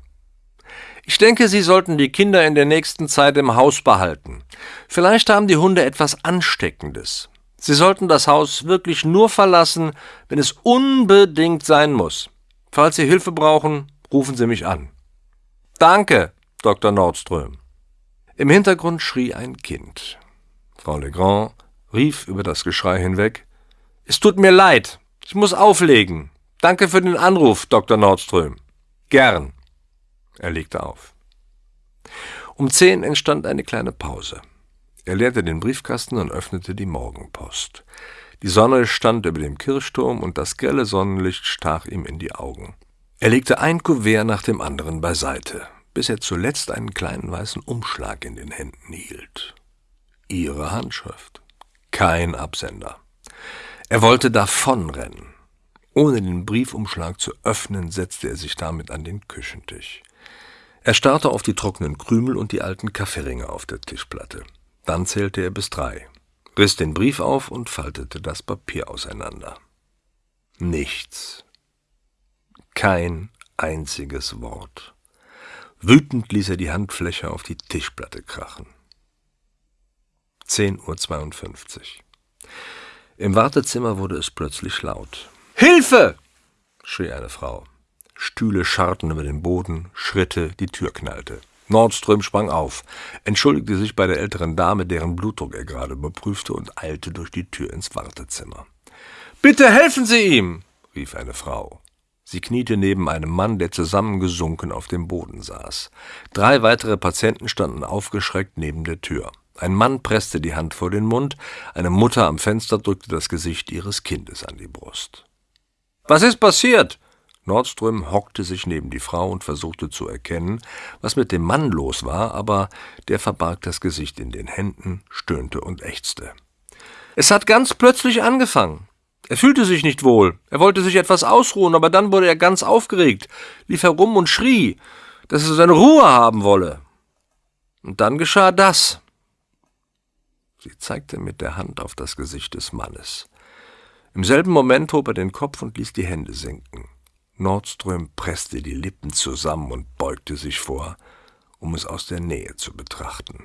Ich denke, Sie sollten die Kinder in der nächsten Zeit im Haus behalten. Vielleicht haben die Hunde etwas Ansteckendes. Sie sollten das Haus wirklich nur verlassen, wenn es unbedingt sein muss. Falls Sie Hilfe brauchen, rufen Sie mich an. Danke, Dr. Nordström. Im Hintergrund schrie ein Kind. Frau Legrand rief über das Geschrei hinweg Es tut mir leid, ich muss auflegen. Danke für den Anruf, Dr. Nordström. Gern. Er legte auf. Um zehn entstand eine kleine Pause. Er leerte den Briefkasten und öffnete die Morgenpost. Die Sonne stand über dem Kirchturm und das grelle Sonnenlicht stach ihm in die Augen. Er legte ein Kuvert nach dem anderen beiseite, bis er zuletzt einen kleinen weißen Umschlag in den Händen hielt. Ihre Handschrift. Kein Absender. Er wollte davonrennen. Ohne den Briefumschlag zu öffnen, setzte er sich damit an den Küchentisch. Er starrte auf die trockenen Krümel und die alten Kaffeeringe auf der Tischplatte. Dann zählte er bis drei, riss den Brief auf und faltete das Papier auseinander. Nichts. Kein einziges Wort. Wütend ließ er die Handfläche auf die Tischplatte krachen. 10.52 Uhr. Im Wartezimmer wurde es plötzlich laut. Hilfe! schrie eine Frau. Stühle scharrten über den Boden, Schritte, die Tür knallte. Nordström sprang auf, entschuldigte sich bei der älteren Dame, deren Blutdruck er gerade überprüfte, und eilte durch die Tür ins Wartezimmer. Bitte helfen Sie ihm! rief eine Frau. Sie kniete neben einem Mann, der zusammengesunken auf dem Boden saß. Drei weitere Patienten standen aufgeschreckt neben der Tür. Ein Mann presste die Hand vor den Mund, eine Mutter am Fenster drückte das Gesicht ihres Kindes an die Brust. Was ist passiert? Nordström hockte sich neben die Frau und versuchte zu erkennen, was mit dem Mann los war, aber der verbarg das Gesicht in den Händen, stöhnte und ächzte. Es hat ganz plötzlich angefangen. Er fühlte sich nicht wohl. Er wollte sich etwas ausruhen, aber dann wurde er ganz aufgeregt, lief herum und schrie, dass er seine Ruhe haben wolle. Und dann geschah das. Sie zeigte mit der Hand auf das Gesicht des Mannes. Im selben Moment hob er den Kopf und ließ die Hände sinken. Nordström presste die Lippen zusammen und beugte sich vor, um es aus der Nähe zu betrachten.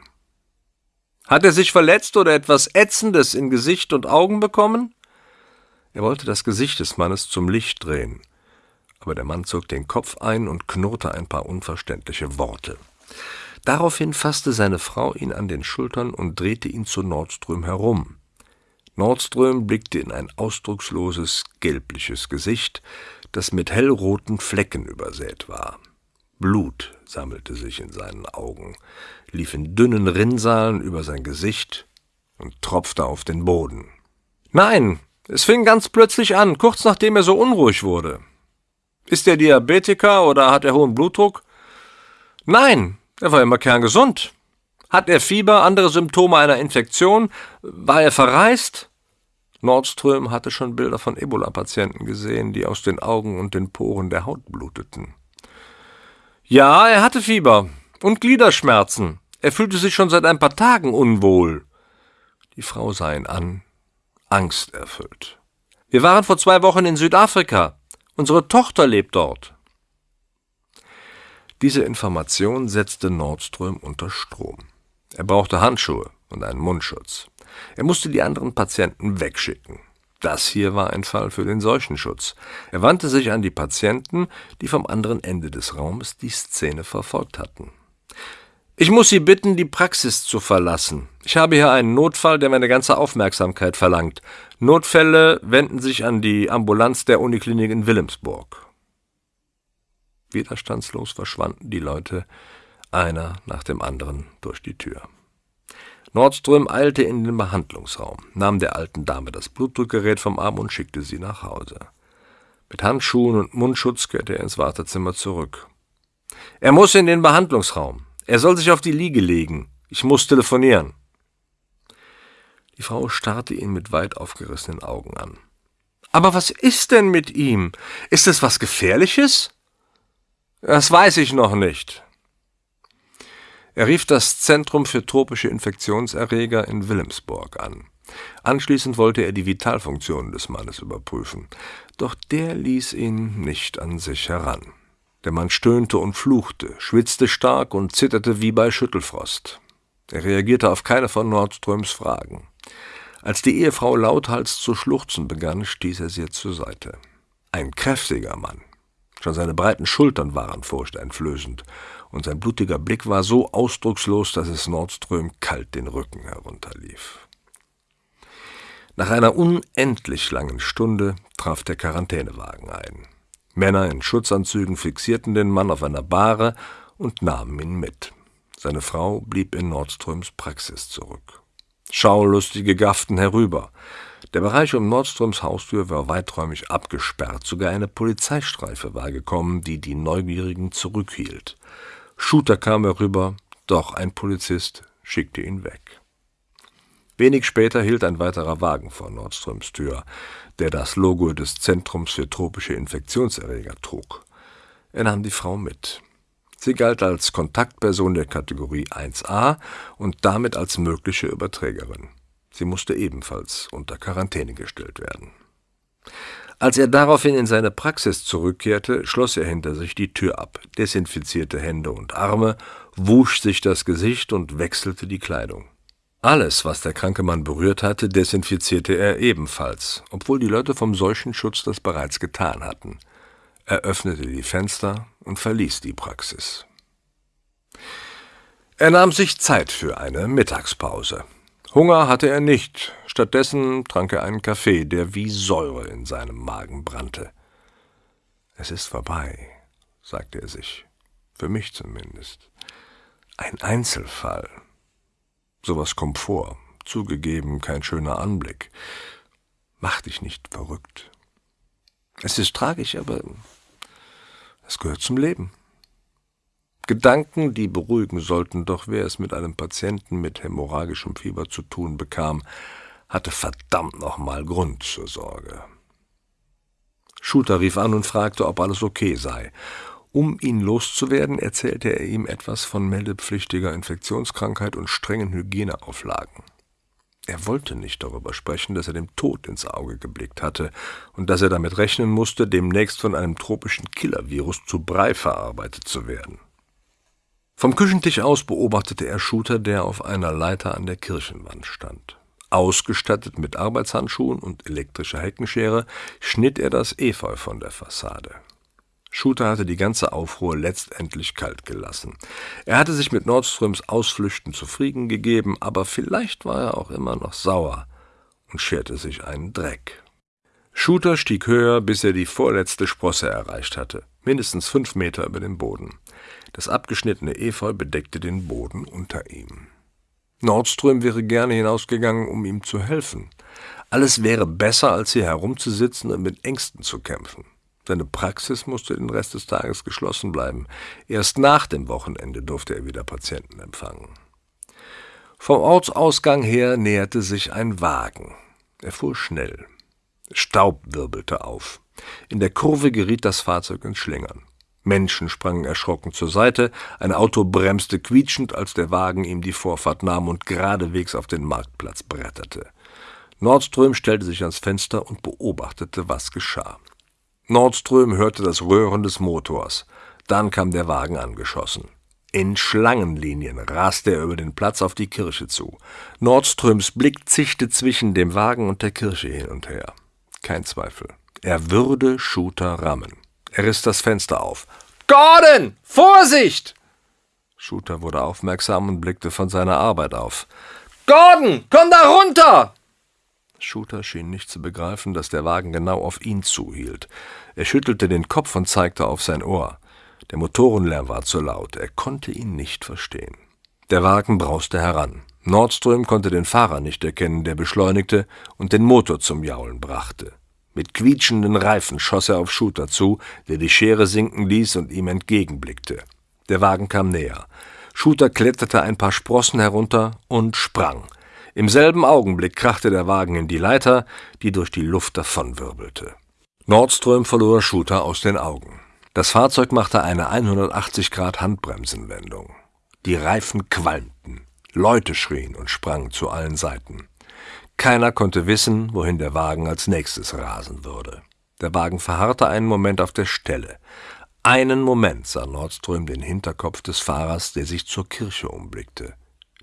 Hat er sich verletzt oder etwas Ätzendes in Gesicht und Augen bekommen? Er wollte das Gesicht des Mannes zum Licht drehen, aber der Mann zog den Kopf ein und knurrte ein paar unverständliche Worte. Daraufhin fasste seine Frau ihn an den Schultern und drehte ihn zu Nordström herum. Nordström blickte in ein ausdrucksloses, gelbliches Gesicht, das mit hellroten Flecken übersät war. Blut sammelte sich in seinen Augen, lief in dünnen Rinnsalen über sein Gesicht und tropfte auf den Boden. Nein, es fing ganz plötzlich an, kurz nachdem er so unruhig wurde. Ist er Diabetiker oder hat er hohen Blutdruck? Nein, er war immer kerngesund. Hat er Fieber, andere Symptome einer Infektion? War er verreist? Nordström hatte schon Bilder von Ebola-Patienten gesehen, die aus den Augen und den Poren der Haut bluteten. Ja, er hatte Fieber und Gliederschmerzen. Er fühlte sich schon seit ein paar Tagen unwohl. Die Frau sah ihn an, angsterfüllt. Wir waren vor zwei Wochen in Südafrika. Unsere Tochter lebt dort. Diese Information setzte Nordström unter Strom. Er brauchte Handschuhe und einen Mundschutz. Er musste die anderen Patienten wegschicken. Das hier war ein Fall für den Seuchenschutz. Er wandte sich an die Patienten, die vom anderen Ende des Raumes die Szene verfolgt hatten. Ich muss Sie bitten, die Praxis zu verlassen. Ich habe hier einen Notfall, der meine ganze Aufmerksamkeit verlangt. Notfälle wenden sich an die Ambulanz der Uniklinik in Wilhelmsburg. Widerstandslos verschwanden die Leute, einer nach dem anderen, durch die Tür. Nordström eilte in den Behandlungsraum, nahm der alten Dame das Blutdruckgerät vom Arm und schickte sie nach Hause. Mit Handschuhen und Mundschutz kehrte er ins Wartezimmer zurück. Er muss in den Behandlungsraum. Er soll sich auf die Liege legen. Ich muss telefonieren. Die Frau starrte ihn mit weit aufgerissenen Augen an. Aber was ist denn mit ihm? Ist es was Gefährliches? Das weiß ich noch nicht. Er rief das Zentrum für tropische Infektionserreger in Wilhelmsburg an. Anschließend wollte er die Vitalfunktionen des Mannes überprüfen, doch der ließ ihn nicht an sich heran. Der Mann stöhnte und fluchte, schwitzte stark und zitterte wie bei Schüttelfrost. Er reagierte auf keine von Nordströms Fragen. Als die Ehefrau lauthals zu schluchzen begann, stieß er sie zur Seite. Ein kräftiger Mann, Schon seine breiten Schultern waren furchteinflößend, und sein blutiger Blick war so ausdruckslos, dass es Nordström kalt den Rücken herunterlief. Nach einer unendlich langen Stunde traf der Quarantänewagen ein. Männer in Schutzanzügen fixierten den Mann auf einer Bahre und nahmen ihn mit. Seine Frau blieb in Nordströms Praxis zurück. Schaulustige gafften herüber. Der Bereich um Nordströms Haustür war weiträumig abgesperrt, sogar eine Polizeistreife war gekommen, die die Neugierigen zurückhielt. Shooter kam herüber, doch ein Polizist schickte ihn weg. Wenig später hielt ein weiterer Wagen vor Nordströms Tür, der das Logo des Zentrums für tropische Infektionserreger trug. Er nahm die Frau mit. Sie galt als Kontaktperson der Kategorie 1a und damit als mögliche Überträgerin. Sie musste ebenfalls unter Quarantäne gestellt werden. Als er daraufhin in seine Praxis zurückkehrte, schloss er hinter sich die Tür ab, desinfizierte Hände und Arme, wusch sich das Gesicht und wechselte die Kleidung. Alles, was der kranke Mann berührt hatte, desinfizierte er ebenfalls, obwohl die Leute vom Seuchenschutz das bereits getan hatten. Er öffnete die Fenster und verließ die Praxis. Er nahm sich Zeit für eine Mittagspause. Hunger hatte er nicht, stattdessen trank er einen Kaffee, der wie Säure in seinem Magen brannte. Es ist vorbei, sagte er sich, für mich zumindest. Ein Einzelfall, Sowas kommt vor. Zugegeben, kein schöner Anblick. Mach dich nicht verrückt. Es ist tragisch, aber es gehört zum Leben. Gedanken, die beruhigen sollten, doch wer es mit einem Patienten mit hämorrhagischem Fieber zu tun bekam, hatte verdammt nochmal Grund zur Sorge. Shooter rief an und fragte, ob alles okay sei, um ihn loszuwerden, erzählte er ihm etwas von meldepflichtiger Infektionskrankheit und strengen Hygieneauflagen. Er wollte nicht darüber sprechen, dass er dem Tod ins Auge geblickt hatte und dass er damit rechnen musste, demnächst von einem tropischen Killervirus zu Brei verarbeitet zu werden. Vom Küchentisch aus beobachtete er Shooter, der auf einer Leiter an der Kirchenwand stand. Ausgestattet mit Arbeitshandschuhen und elektrischer Heckenschere schnitt er das Efeu von der Fassade. Shooter hatte die ganze Aufruhr letztendlich kalt gelassen. Er hatte sich mit Nordströms Ausflüchten zufrieden gegeben, aber vielleicht war er auch immer noch sauer und scherte sich einen Dreck. Shooter stieg höher, bis er die vorletzte Sprosse erreicht hatte, mindestens fünf Meter über dem Boden. Das abgeschnittene Efeu bedeckte den Boden unter ihm. Nordström wäre gerne hinausgegangen, um ihm zu helfen. Alles wäre besser, als hier herumzusitzen und mit Ängsten zu kämpfen. Seine Praxis musste den Rest des Tages geschlossen bleiben. Erst nach dem Wochenende durfte er wieder Patienten empfangen. Vom Ortsausgang her näherte sich ein Wagen. Er fuhr schnell. Staub wirbelte auf. In der Kurve geriet das Fahrzeug ins Schlingern. Menschen sprangen erschrocken zur Seite, ein Auto bremste quietschend, als der Wagen ihm die Vorfahrt nahm und geradewegs auf den Marktplatz bretterte. Nordström stellte sich ans Fenster und beobachtete, was geschah. Nordström hörte das Röhren des Motors. Dann kam der Wagen angeschossen. In Schlangenlinien raste er über den Platz auf die Kirche zu. Nordströms Blick zischte zwischen dem Wagen und der Kirche hin und her. Kein Zweifel. Er würde Shooter rammen. Er riss das Fenster auf. Gordon! Vorsicht! Shooter wurde aufmerksam und blickte von seiner Arbeit auf. Gordon, komm da runter! Shooter schien nicht zu begreifen, dass der Wagen genau auf ihn zuhielt. Er schüttelte den Kopf und zeigte auf sein Ohr. Der Motorenlärm war zu laut, er konnte ihn nicht verstehen. Der Wagen brauste heran. Nordström konnte den Fahrer nicht erkennen, der beschleunigte und den Motor zum Jaulen brachte. Mit quietschenden Reifen schoss er auf Shooter zu, der die Schere sinken ließ und ihm entgegenblickte. Der Wagen kam näher. Shooter kletterte ein paar Sprossen herunter und sprang. Im selben Augenblick krachte der Wagen in die Leiter, die durch die Luft davonwirbelte. Nordström verlor Shooter aus den Augen. Das Fahrzeug machte eine 180 Grad Handbremsenwendung. Die Reifen qualmten, Leute schrien und sprangen zu allen Seiten. Keiner konnte wissen, wohin der Wagen als nächstes rasen würde. Der Wagen verharrte einen Moment auf der Stelle. Einen Moment sah Nordström den Hinterkopf des Fahrers, der sich zur Kirche umblickte.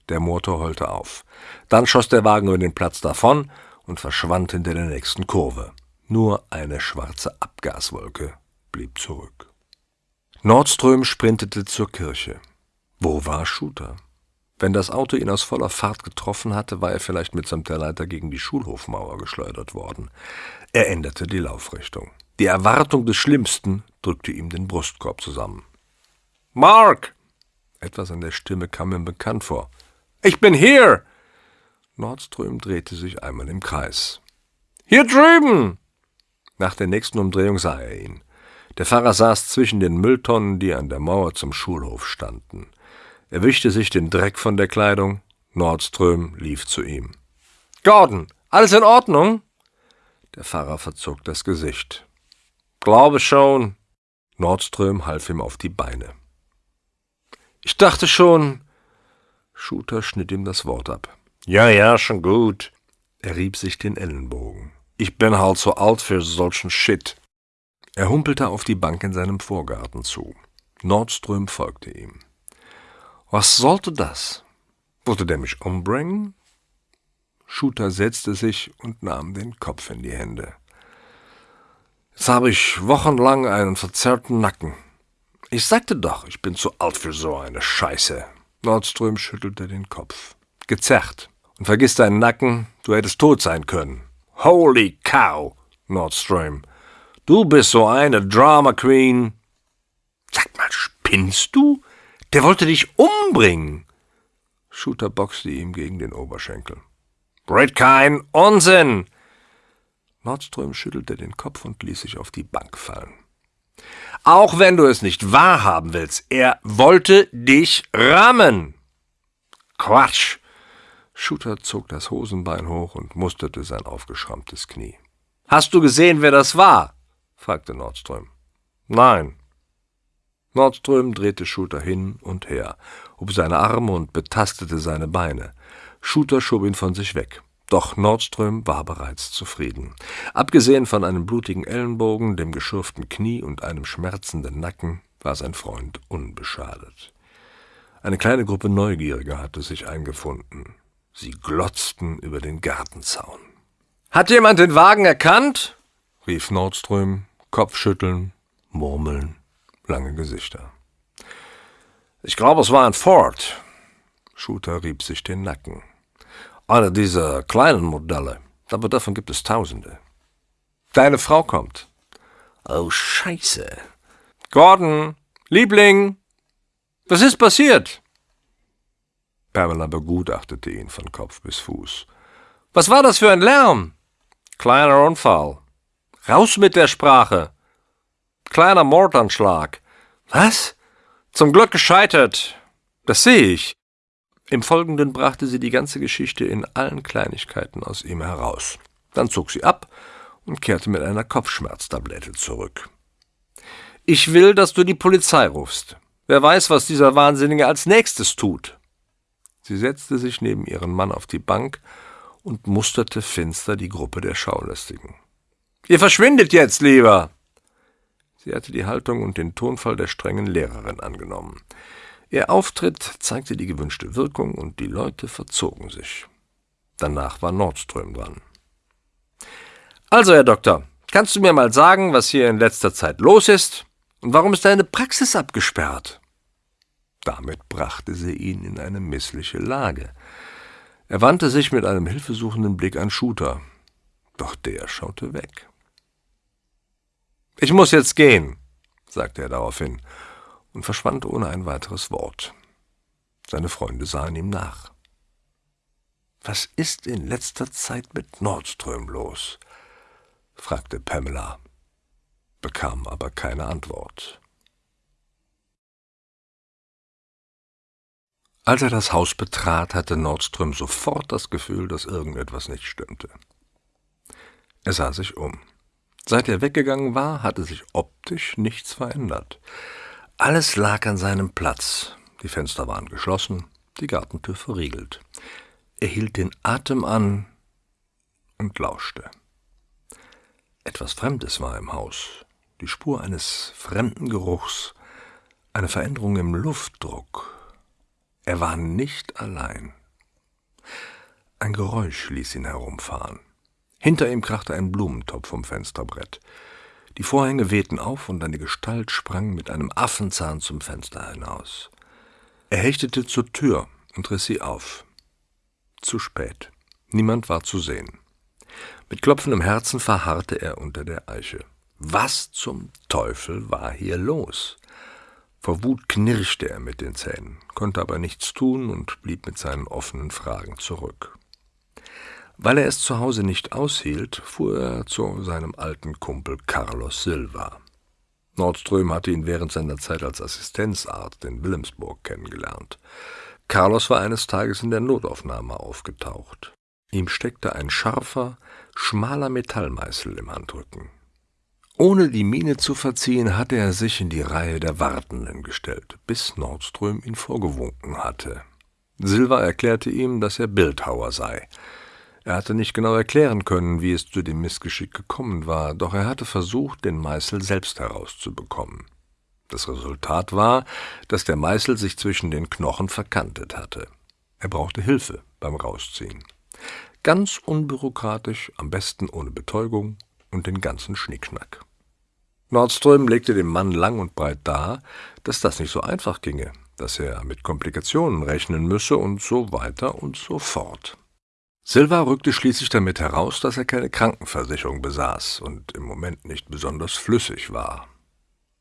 Der Motor heulte auf. Dann schoss der Wagen über den Platz davon und verschwand hinter der nächsten Kurve. Nur eine schwarze Abgaswolke blieb zurück. Nordström sprintete zur Kirche. Wo war Shooter? Wenn das Auto ihn aus voller Fahrt getroffen hatte, war er vielleicht mitsamt der Leiter gegen die Schulhofmauer geschleudert worden. Er änderte die Laufrichtung. Die Erwartung des Schlimmsten drückte ihm den Brustkorb zusammen. Mark! Etwas an der Stimme kam ihm bekannt vor. Ich bin hier! Nordström drehte sich einmal im Kreis. Hier drüben! Nach der nächsten Umdrehung sah er ihn. Der Pfarrer saß zwischen den Mülltonnen, die an der Mauer zum Schulhof standen. Er wischte sich den Dreck von der Kleidung. Nordström lief zu ihm. Gordon, alles in Ordnung? Der Pfarrer verzog das Gesicht. Glaube schon. Nordström half ihm auf die Beine. Ich dachte schon. Shooter schnitt ihm das Wort ab. Ja, ja, schon gut. Er rieb sich den Ellenbogen. Ich bin halt so alt für solchen Shit. Er humpelte auf die Bank in seinem Vorgarten zu. Nordström folgte ihm. Was sollte das? Wollte der mich umbringen? Shooter setzte sich und nahm den Kopf in die Hände. Jetzt habe ich wochenlang einen verzerrten Nacken. Ich sagte doch, ich bin zu alt für so eine Scheiße. Nordström schüttelte den Kopf. Gezerrt. Und vergiss deinen Nacken, du hättest tot sein können. Holy cow, Nordström. Du bist so eine Drama Queen. Sag mal, spinnst du? Der wollte dich umbringen. Shooter boxte ihm gegen den Oberschenkel. Red kein Unsinn! Nordström schüttelte den Kopf und ließ sich auf die Bank fallen. Auch wenn du es nicht wahrhaben willst, er wollte dich rammen. Quatsch! Shooter zog das Hosenbein hoch und musterte sein aufgeschrammtes Knie. Hast du gesehen, wer das war? fragte Nordström. Nein. Nordström drehte Shooter hin und her, hob seine Arme und betastete seine Beine. Shooter schob ihn von sich weg. Doch Nordström war bereits zufrieden. Abgesehen von einem blutigen Ellenbogen, dem geschürften Knie und einem schmerzenden Nacken war sein Freund unbeschadet. Eine kleine Gruppe Neugieriger hatte sich eingefunden. Sie glotzten über den Gartenzaun. Hat jemand den Wagen erkannt? rief Nordström, Kopfschütteln, Murmeln, lange Gesichter. Ich glaube, es war ein Ford. Shooter rieb sich den Nacken. Eine dieser kleinen Modelle. Aber davon gibt es Tausende. Deine Frau kommt. Oh, Scheiße. Gordon, Liebling, was ist passiert? Pamela begutachtete ihn von Kopf bis Fuß. Was war das für ein Lärm? Kleiner Unfall. Raus mit der Sprache. Kleiner Mordanschlag. Was? Zum Glück gescheitert. Das sehe ich. Im Folgenden brachte sie die ganze Geschichte in allen Kleinigkeiten aus ihm heraus. Dann zog sie ab und kehrte mit einer Kopfschmerztablette zurück. Ich will, dass du die Polizei rufst. Wer weiß, was dieser Wahnsinnige als nächstes tut. Sie setzte sich neben ihren Mann auf die Bank und musterte finster die Gruppe der Schaulästigen. Ihr verschwindet jetzt lieber! Sie hatte die Haltung und den Tonfall der strengen Lehrerin angenommen. Ihr Auftritt zeigte die gewünschte Wirkung und die Leute verzogen sich. Danach war Nordström dran. Also, Herr Doktor, kannst du mir mal sagen, was hier in letzter Zeit los ist? Und warum ist deine Praxis abgesperrt? Damit brachte sie ihn in eine missliche Lage. Er wandte sich mit einem hilfesuchenden Blick an Shooter, doch der schaute weg. Ich muss jetzt gehen, sagte er daraufhin und verschwand ohne ein weiteres Wort. Seine Freunde sahen ihm nach. Was ist in letzter Zeit mit Nordström los? fragte Pamela, bekam aber keine Antwort. Als er das Haus betrat, hatte Nordström sofort das Gefühl, dass irgendetwas nicht stimmte. Er sah sich um. Seit er weggegangen war, hatte sich optisch nichts verändert. Alles lag an seinem Platz. Die Fenster waren geschlossen, die Gartentür verriegelt. Er hielt den Atem an und lauschte. Etwas Fremdes war im Haus, die Spur eines fremden Geruchs, eine Veränderung im Luftdruck. Er war nicht allein. Ein Geräusch ließ ihn herumfahren. Hinter ihm krachte ein Blumentopf vom Fensterbrett. Die Vorhänge wehten auf und eine Gestalt sprang mit einem Affenzahn zum Fenster hinaus. Er hechtete zur Tür und riss sie auf. Zu spät. Niemand war zu sehen. Mit klopfendem Herzen verharrte er unter der Eiche. Was zum Teufel war hier los? Vor Wut knirschte er mit den Zähnen, konnte aber nichts tun und blieb mit seinen offenen Fragen zurück. Weil er es zu Hause nicht aushielt, fuhr er zu seinem alten Kumpel Carlos Silva. Nordström hatte ihn während seiner Zeit als Assistenzarzt in Wilhelmsburg kennengelernt. Carlos war eines Tages in der Notaufnahme aufgetaucht. Ihm steckte ein scharfer, schmaler Metallmeißel im Handrücken. Ohne die Miene zu verziehen, hatte er sich in die Reihe der Wartenden gestellt, bis Nordström ihn vorgewunken hatte. Silva erklärte ihm, dass er Bildhauer sei. Er hatte nicht genau erklären können, wie es zu dem Missgeschick gekommen war, doch er hatte versucht, den Meißel selbst herauszubekommen. Das Resultat war, dass der Meißel sich zwischen den Knochen verkantet hatte. Er brauchte Hilfe beim Rausziehen. Ganz unbürokratisch, am besten ohne Betäubung und den ganzen Schnickschnack. Nordström legte dem Mann lang und breit dar, dass das nicht so einfach ginge, dass er mit Komplikationen rechnen müsse und so weiter und so fort. Silva rückte schließlich damit heraus, dass er keine Krankenversicherung besaß und im Moment nicht besonders flüssig war.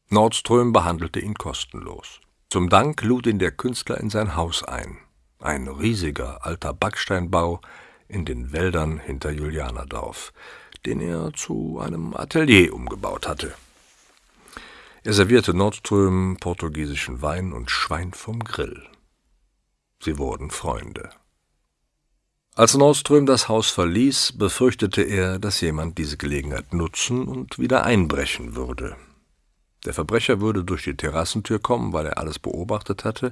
Nordström behandelte ihn kostenlos. Zum Dank lud ihn der Künstler in sein Haus ein. Ein riesiger alter Backsteinbau in den Wäldern hinter Julianerdorf, den er zu einem Atelier umgebaut hatte. Er servierte Nordström portugiesischen Wein und Schwein vom Grill. Sie wurden Freunde. Als Nordström das Haus verließ, befürchtete er, dass jemand diese Gelegenheit nutzen und wieder einbrechen würde. Der Verbrecher würde durch die Terrassentür kommen, weil er alles beobachtet hatte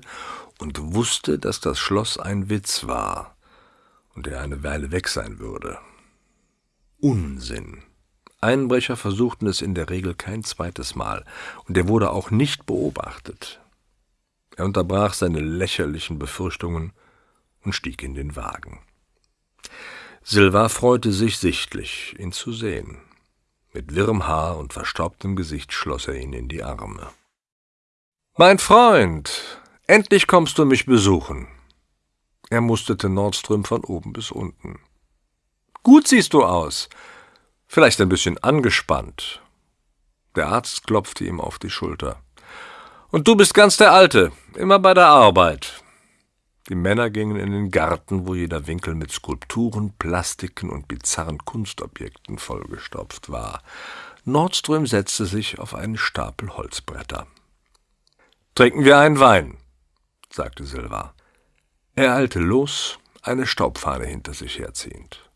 und wusste, dass das Schloss ein Witz war und er eine Weile weg sein würde. Unsinn. Einbrecher versuchten es in der Regel kein zweites Mal, und er wurde auch nicht beobachtet. Er unterbrach seine lächerlichen Befürchtungen und stieg in den Wagen. Silva freute sich sichtlich, ihn zu sehen. Mit wirrem Haar und verstaubtem Gesicht schloss er ihn in die Arme. Mein Freund, endlich kommst du mich besuchen. Er musterte Nordström von oben bis unten. Gut siehst du aus, vielleicht ein bisschen angespannt. Der Arzt klopfte ihm auf die Schulter. Und du bist ganz der Alte, immer bei der Arbeit. Die Männer gingen in den Garten, wo jeder Winkel mit Skulpturen, Plastiken und bizarren Kunstobjekten vollgestopft war. Nordström setzte sich auf einen Stapel Holzbretter. Trinken wir einen Wein, sagte Silva. Er eilte los, eine Staubfahne hinter sich herziehend.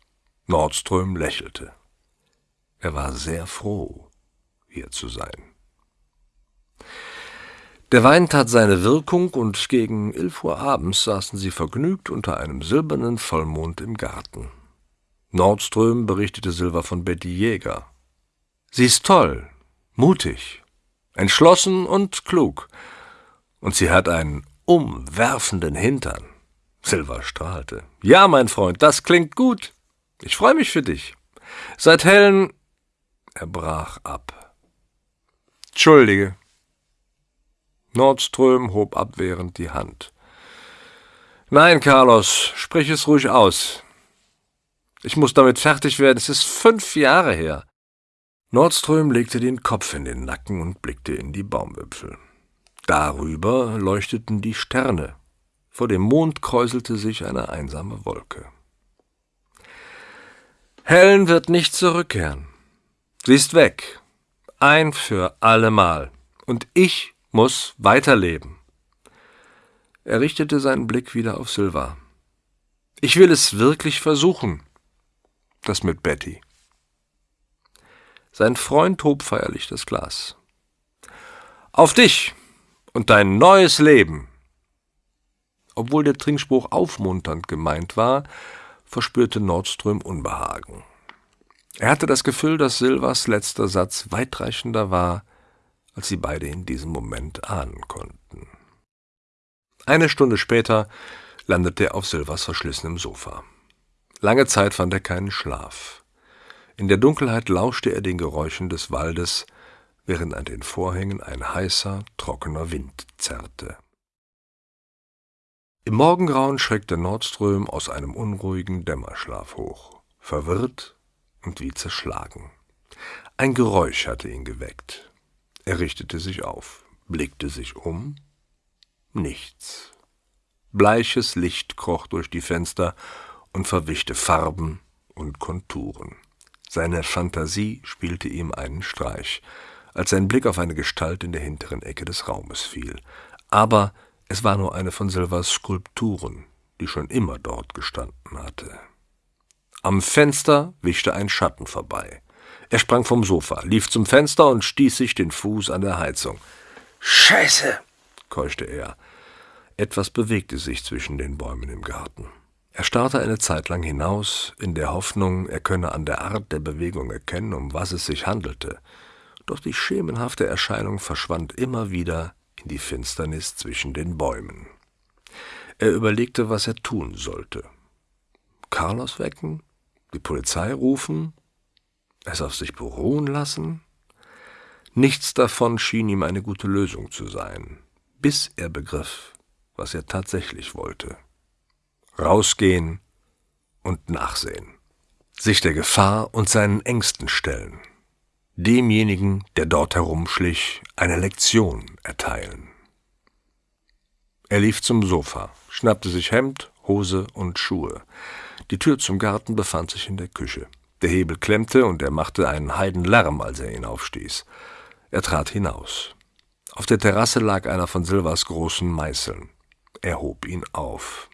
Nordström lächelte. Er war sehr froh, hier zu sein. Der Wein tat seine Wirkung, und gegen elf Uhr abends saßen sie vergnügt unter einem silbernen Vollmond im Garten. Nordström berichtete Silva von Betty Jäger. Sie ist toll, mutig, entschlossen und klug, und sie hat einen umwerfenden Hintern. Silva strahlte. Ja, mein Freund, das klingt gut. Ich freue mich für dich. Seit Helen er brach ab. Entschuldige. Nordström hob abwehrend die Hand. Nein, Carlos, sprich es ruhig aus. Ich muss damit fertig werden, es ist fünf Jahre her. Nordström legte den Kopf in den Nacken und blickte in die Baumwipfel. Darüber leuchteten die Sterne. Vor dem Mond kräuselte sich eine einsame Wolke. Helen wird nicht zurückkehren. Sie ist weg. Ein für allemal. Und ich muss weiterleben. Er richtete seinen Blick wieder auf Silva. Ich will es wirklich versuchen. Das mit Betty. Sein Freund hob feierlich das Glas. Auf dich und dein neues Leben. Obwohl der Trinkspruch aufmunternd gemeint war, verspürte Nordström Unbehagen. Er hatte das Gefühl, dass Silvas letzter Satz weitreichender war, als sie beide in diesem Moment ahnen konnten. Eine Stunde später landete er auf Silvas verschlissenem Sofa. Lange Zeit fand er keinen Schlaf. In der Dunkelheit lauschte er den Geräuschen des Waldes, während an den Vorhängen ein heißer, trockener Wind zerrte. Im Morgengrauen schreckte Nordström aus einem unruhigen Dämmerschlaf hoch, verwirrt und wie zerschlagen. Ein Geräusch hatte ihn geweckt. Er richtete sich auf, blickte sich um. Nichts. Bleiches Licht kroch durch die Fenster und verwischte Farben und Konturen. Seine Fantasie spielte ihm einen Streich, als sein Blick auf eine Gestalt in der hinteren Ecke des Raumes fiel. Aber es war nur eine von Silvers Skulpturen, die schon immer dort gestanden hatte. Am Fenster wischte ein Schatten vorbei. Er sprang vom Sofa, lief zum Fenster und stieß sich den Fuß an der Heizung. Scheiße, keuchte er. Etwas bewegte sich zwischen den Bäumen im Garten. Er starrte eine Zeit lang hinaus, in der Hoffnung, er könne an der Art der Bewegung erkennen, um was es sich handelte. Doch die schemenhafte Erscheinung verschwand immer wieder in die Finsternis zwischen den Bäumen. Er überlegte, was er tun sollte. Carlos wecken? Die Polizei rufen? Es auf sich beruhen lassen? Nichts davon schien ihm eine gute Lösung zu sein, bis er begriff, was er tatsächlich wollte. Rausgehen und nachsehen. Sich der Gefahr und seinen Ängsten stellen demjenigen, der dort herumschlich, eine Lektion erteilen. Er lief zum Sofa, schnappte sich Hemd, Hose und Schuhe. Die Tür zum Garten befand sich in der Küche. Der Hebel klemmte und er machte einen Heidenlärm, als er ihn aufstieß. Er trat hinaus. Auf der Terrasse lag einer von Silvers großen Meißeln. Er hob ihn auf.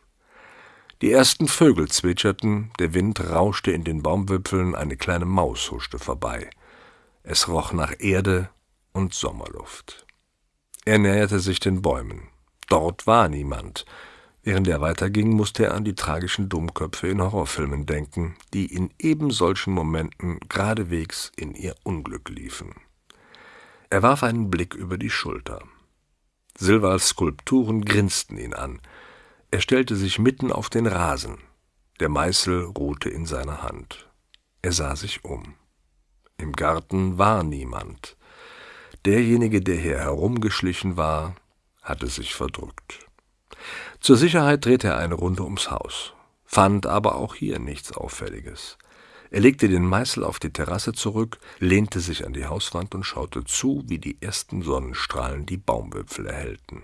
Die ersten Vögel zwitscherten, der Wind rauschte in den Baumwipfeln, eine kleine Maus huschte vorbei. Es roch nach Erde und Sommerluft. Er näherte sich den Bäumen. Dort war niemand. Während er weiterging, musste er an die tragischen Dummköpfe in Horrorfilmen denken, die in eben solchen Momenten geradewegs in ihr Unglück liefen. Er warf einen Blick über die Schulter. Silvals Skulpturen grinsten ihn an. Er stellte sich mitten auf den Rasen. Der Meißel ruhte in seiner Hand. Er sah sich um. Im Garten war niemand. Derjenige, der hier herumgeschlichen war, hatte sich verdrückt. Zur Sicherheit drehte er eine Runde ums Haus, fand aber auch hier nichts Auffälliges. Er legte den Meißel auf die Terrasse zurück, lehnte sich an die Hauswand und schaute zu, wie die ersten Sonnenstrahlen die Baumwipfel erhellten.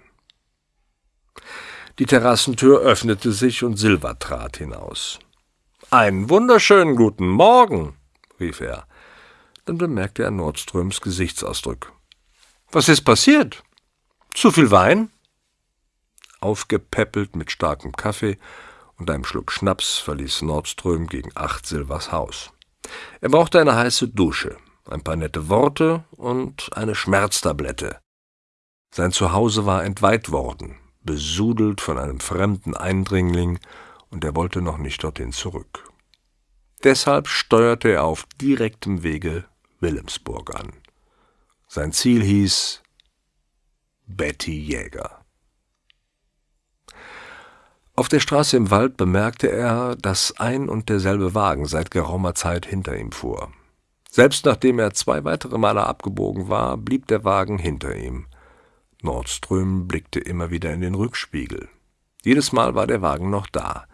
Die Terrassentür öffnete sich und Silva trat hinaus. Einen wunderschönen guten Morgen, rief er. Dann bemerkte er Nordströms Gesichtsausdruck. Was ist passiert? Zu viel Wein? Aufgepäppelt mit starkem Kaffee und einem Schluck Schnaps verließ Nordström gegen acht Silvers Haus. Er brauchte eine heiße Dusche, ein paar nette Worte und eine Schmerztablette. Sein Zuhause war entweiht worden, besudelt von einem fremden Eindringling, und er wollte noch nicht dorthin zurück. Deshalb steuerte er auf direktem Wege Wilhelmsburg an. Sein Ziel hieß Betty Jäger. Auf der Straße im Wald bemerkte er, dass ein und derselbe Wagen seit geraumer Zeit hinter ihm fuhr. Selbst nachdem er zwei weitere Male abgebogen war, blieb der Wagen hinter ihm. Nordström blickte immer wieder in den Rückspiegel. Jedes Mal war der Wagen noch da.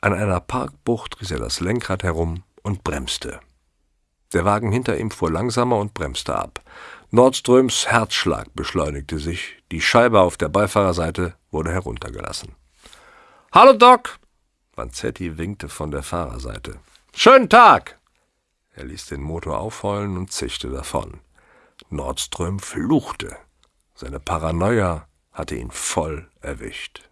An einer Parkbucht riss er das Lenkrad herum und bremste. Der Wagen hinter ihm fuhr langsamer und bremste ab. Nordströms Herzschlag beschleunigte sich, die Scheibe auf der Beifahrerseite wurde heruntergelassen. Hallo Doc! Vanzetti winkte von der Fahrerseite. Schönen Tag! Er ließ den Motor aufheulen und zischte davon. Nordström fluchte. Seine Paranoia hatte ihn voll erwischt.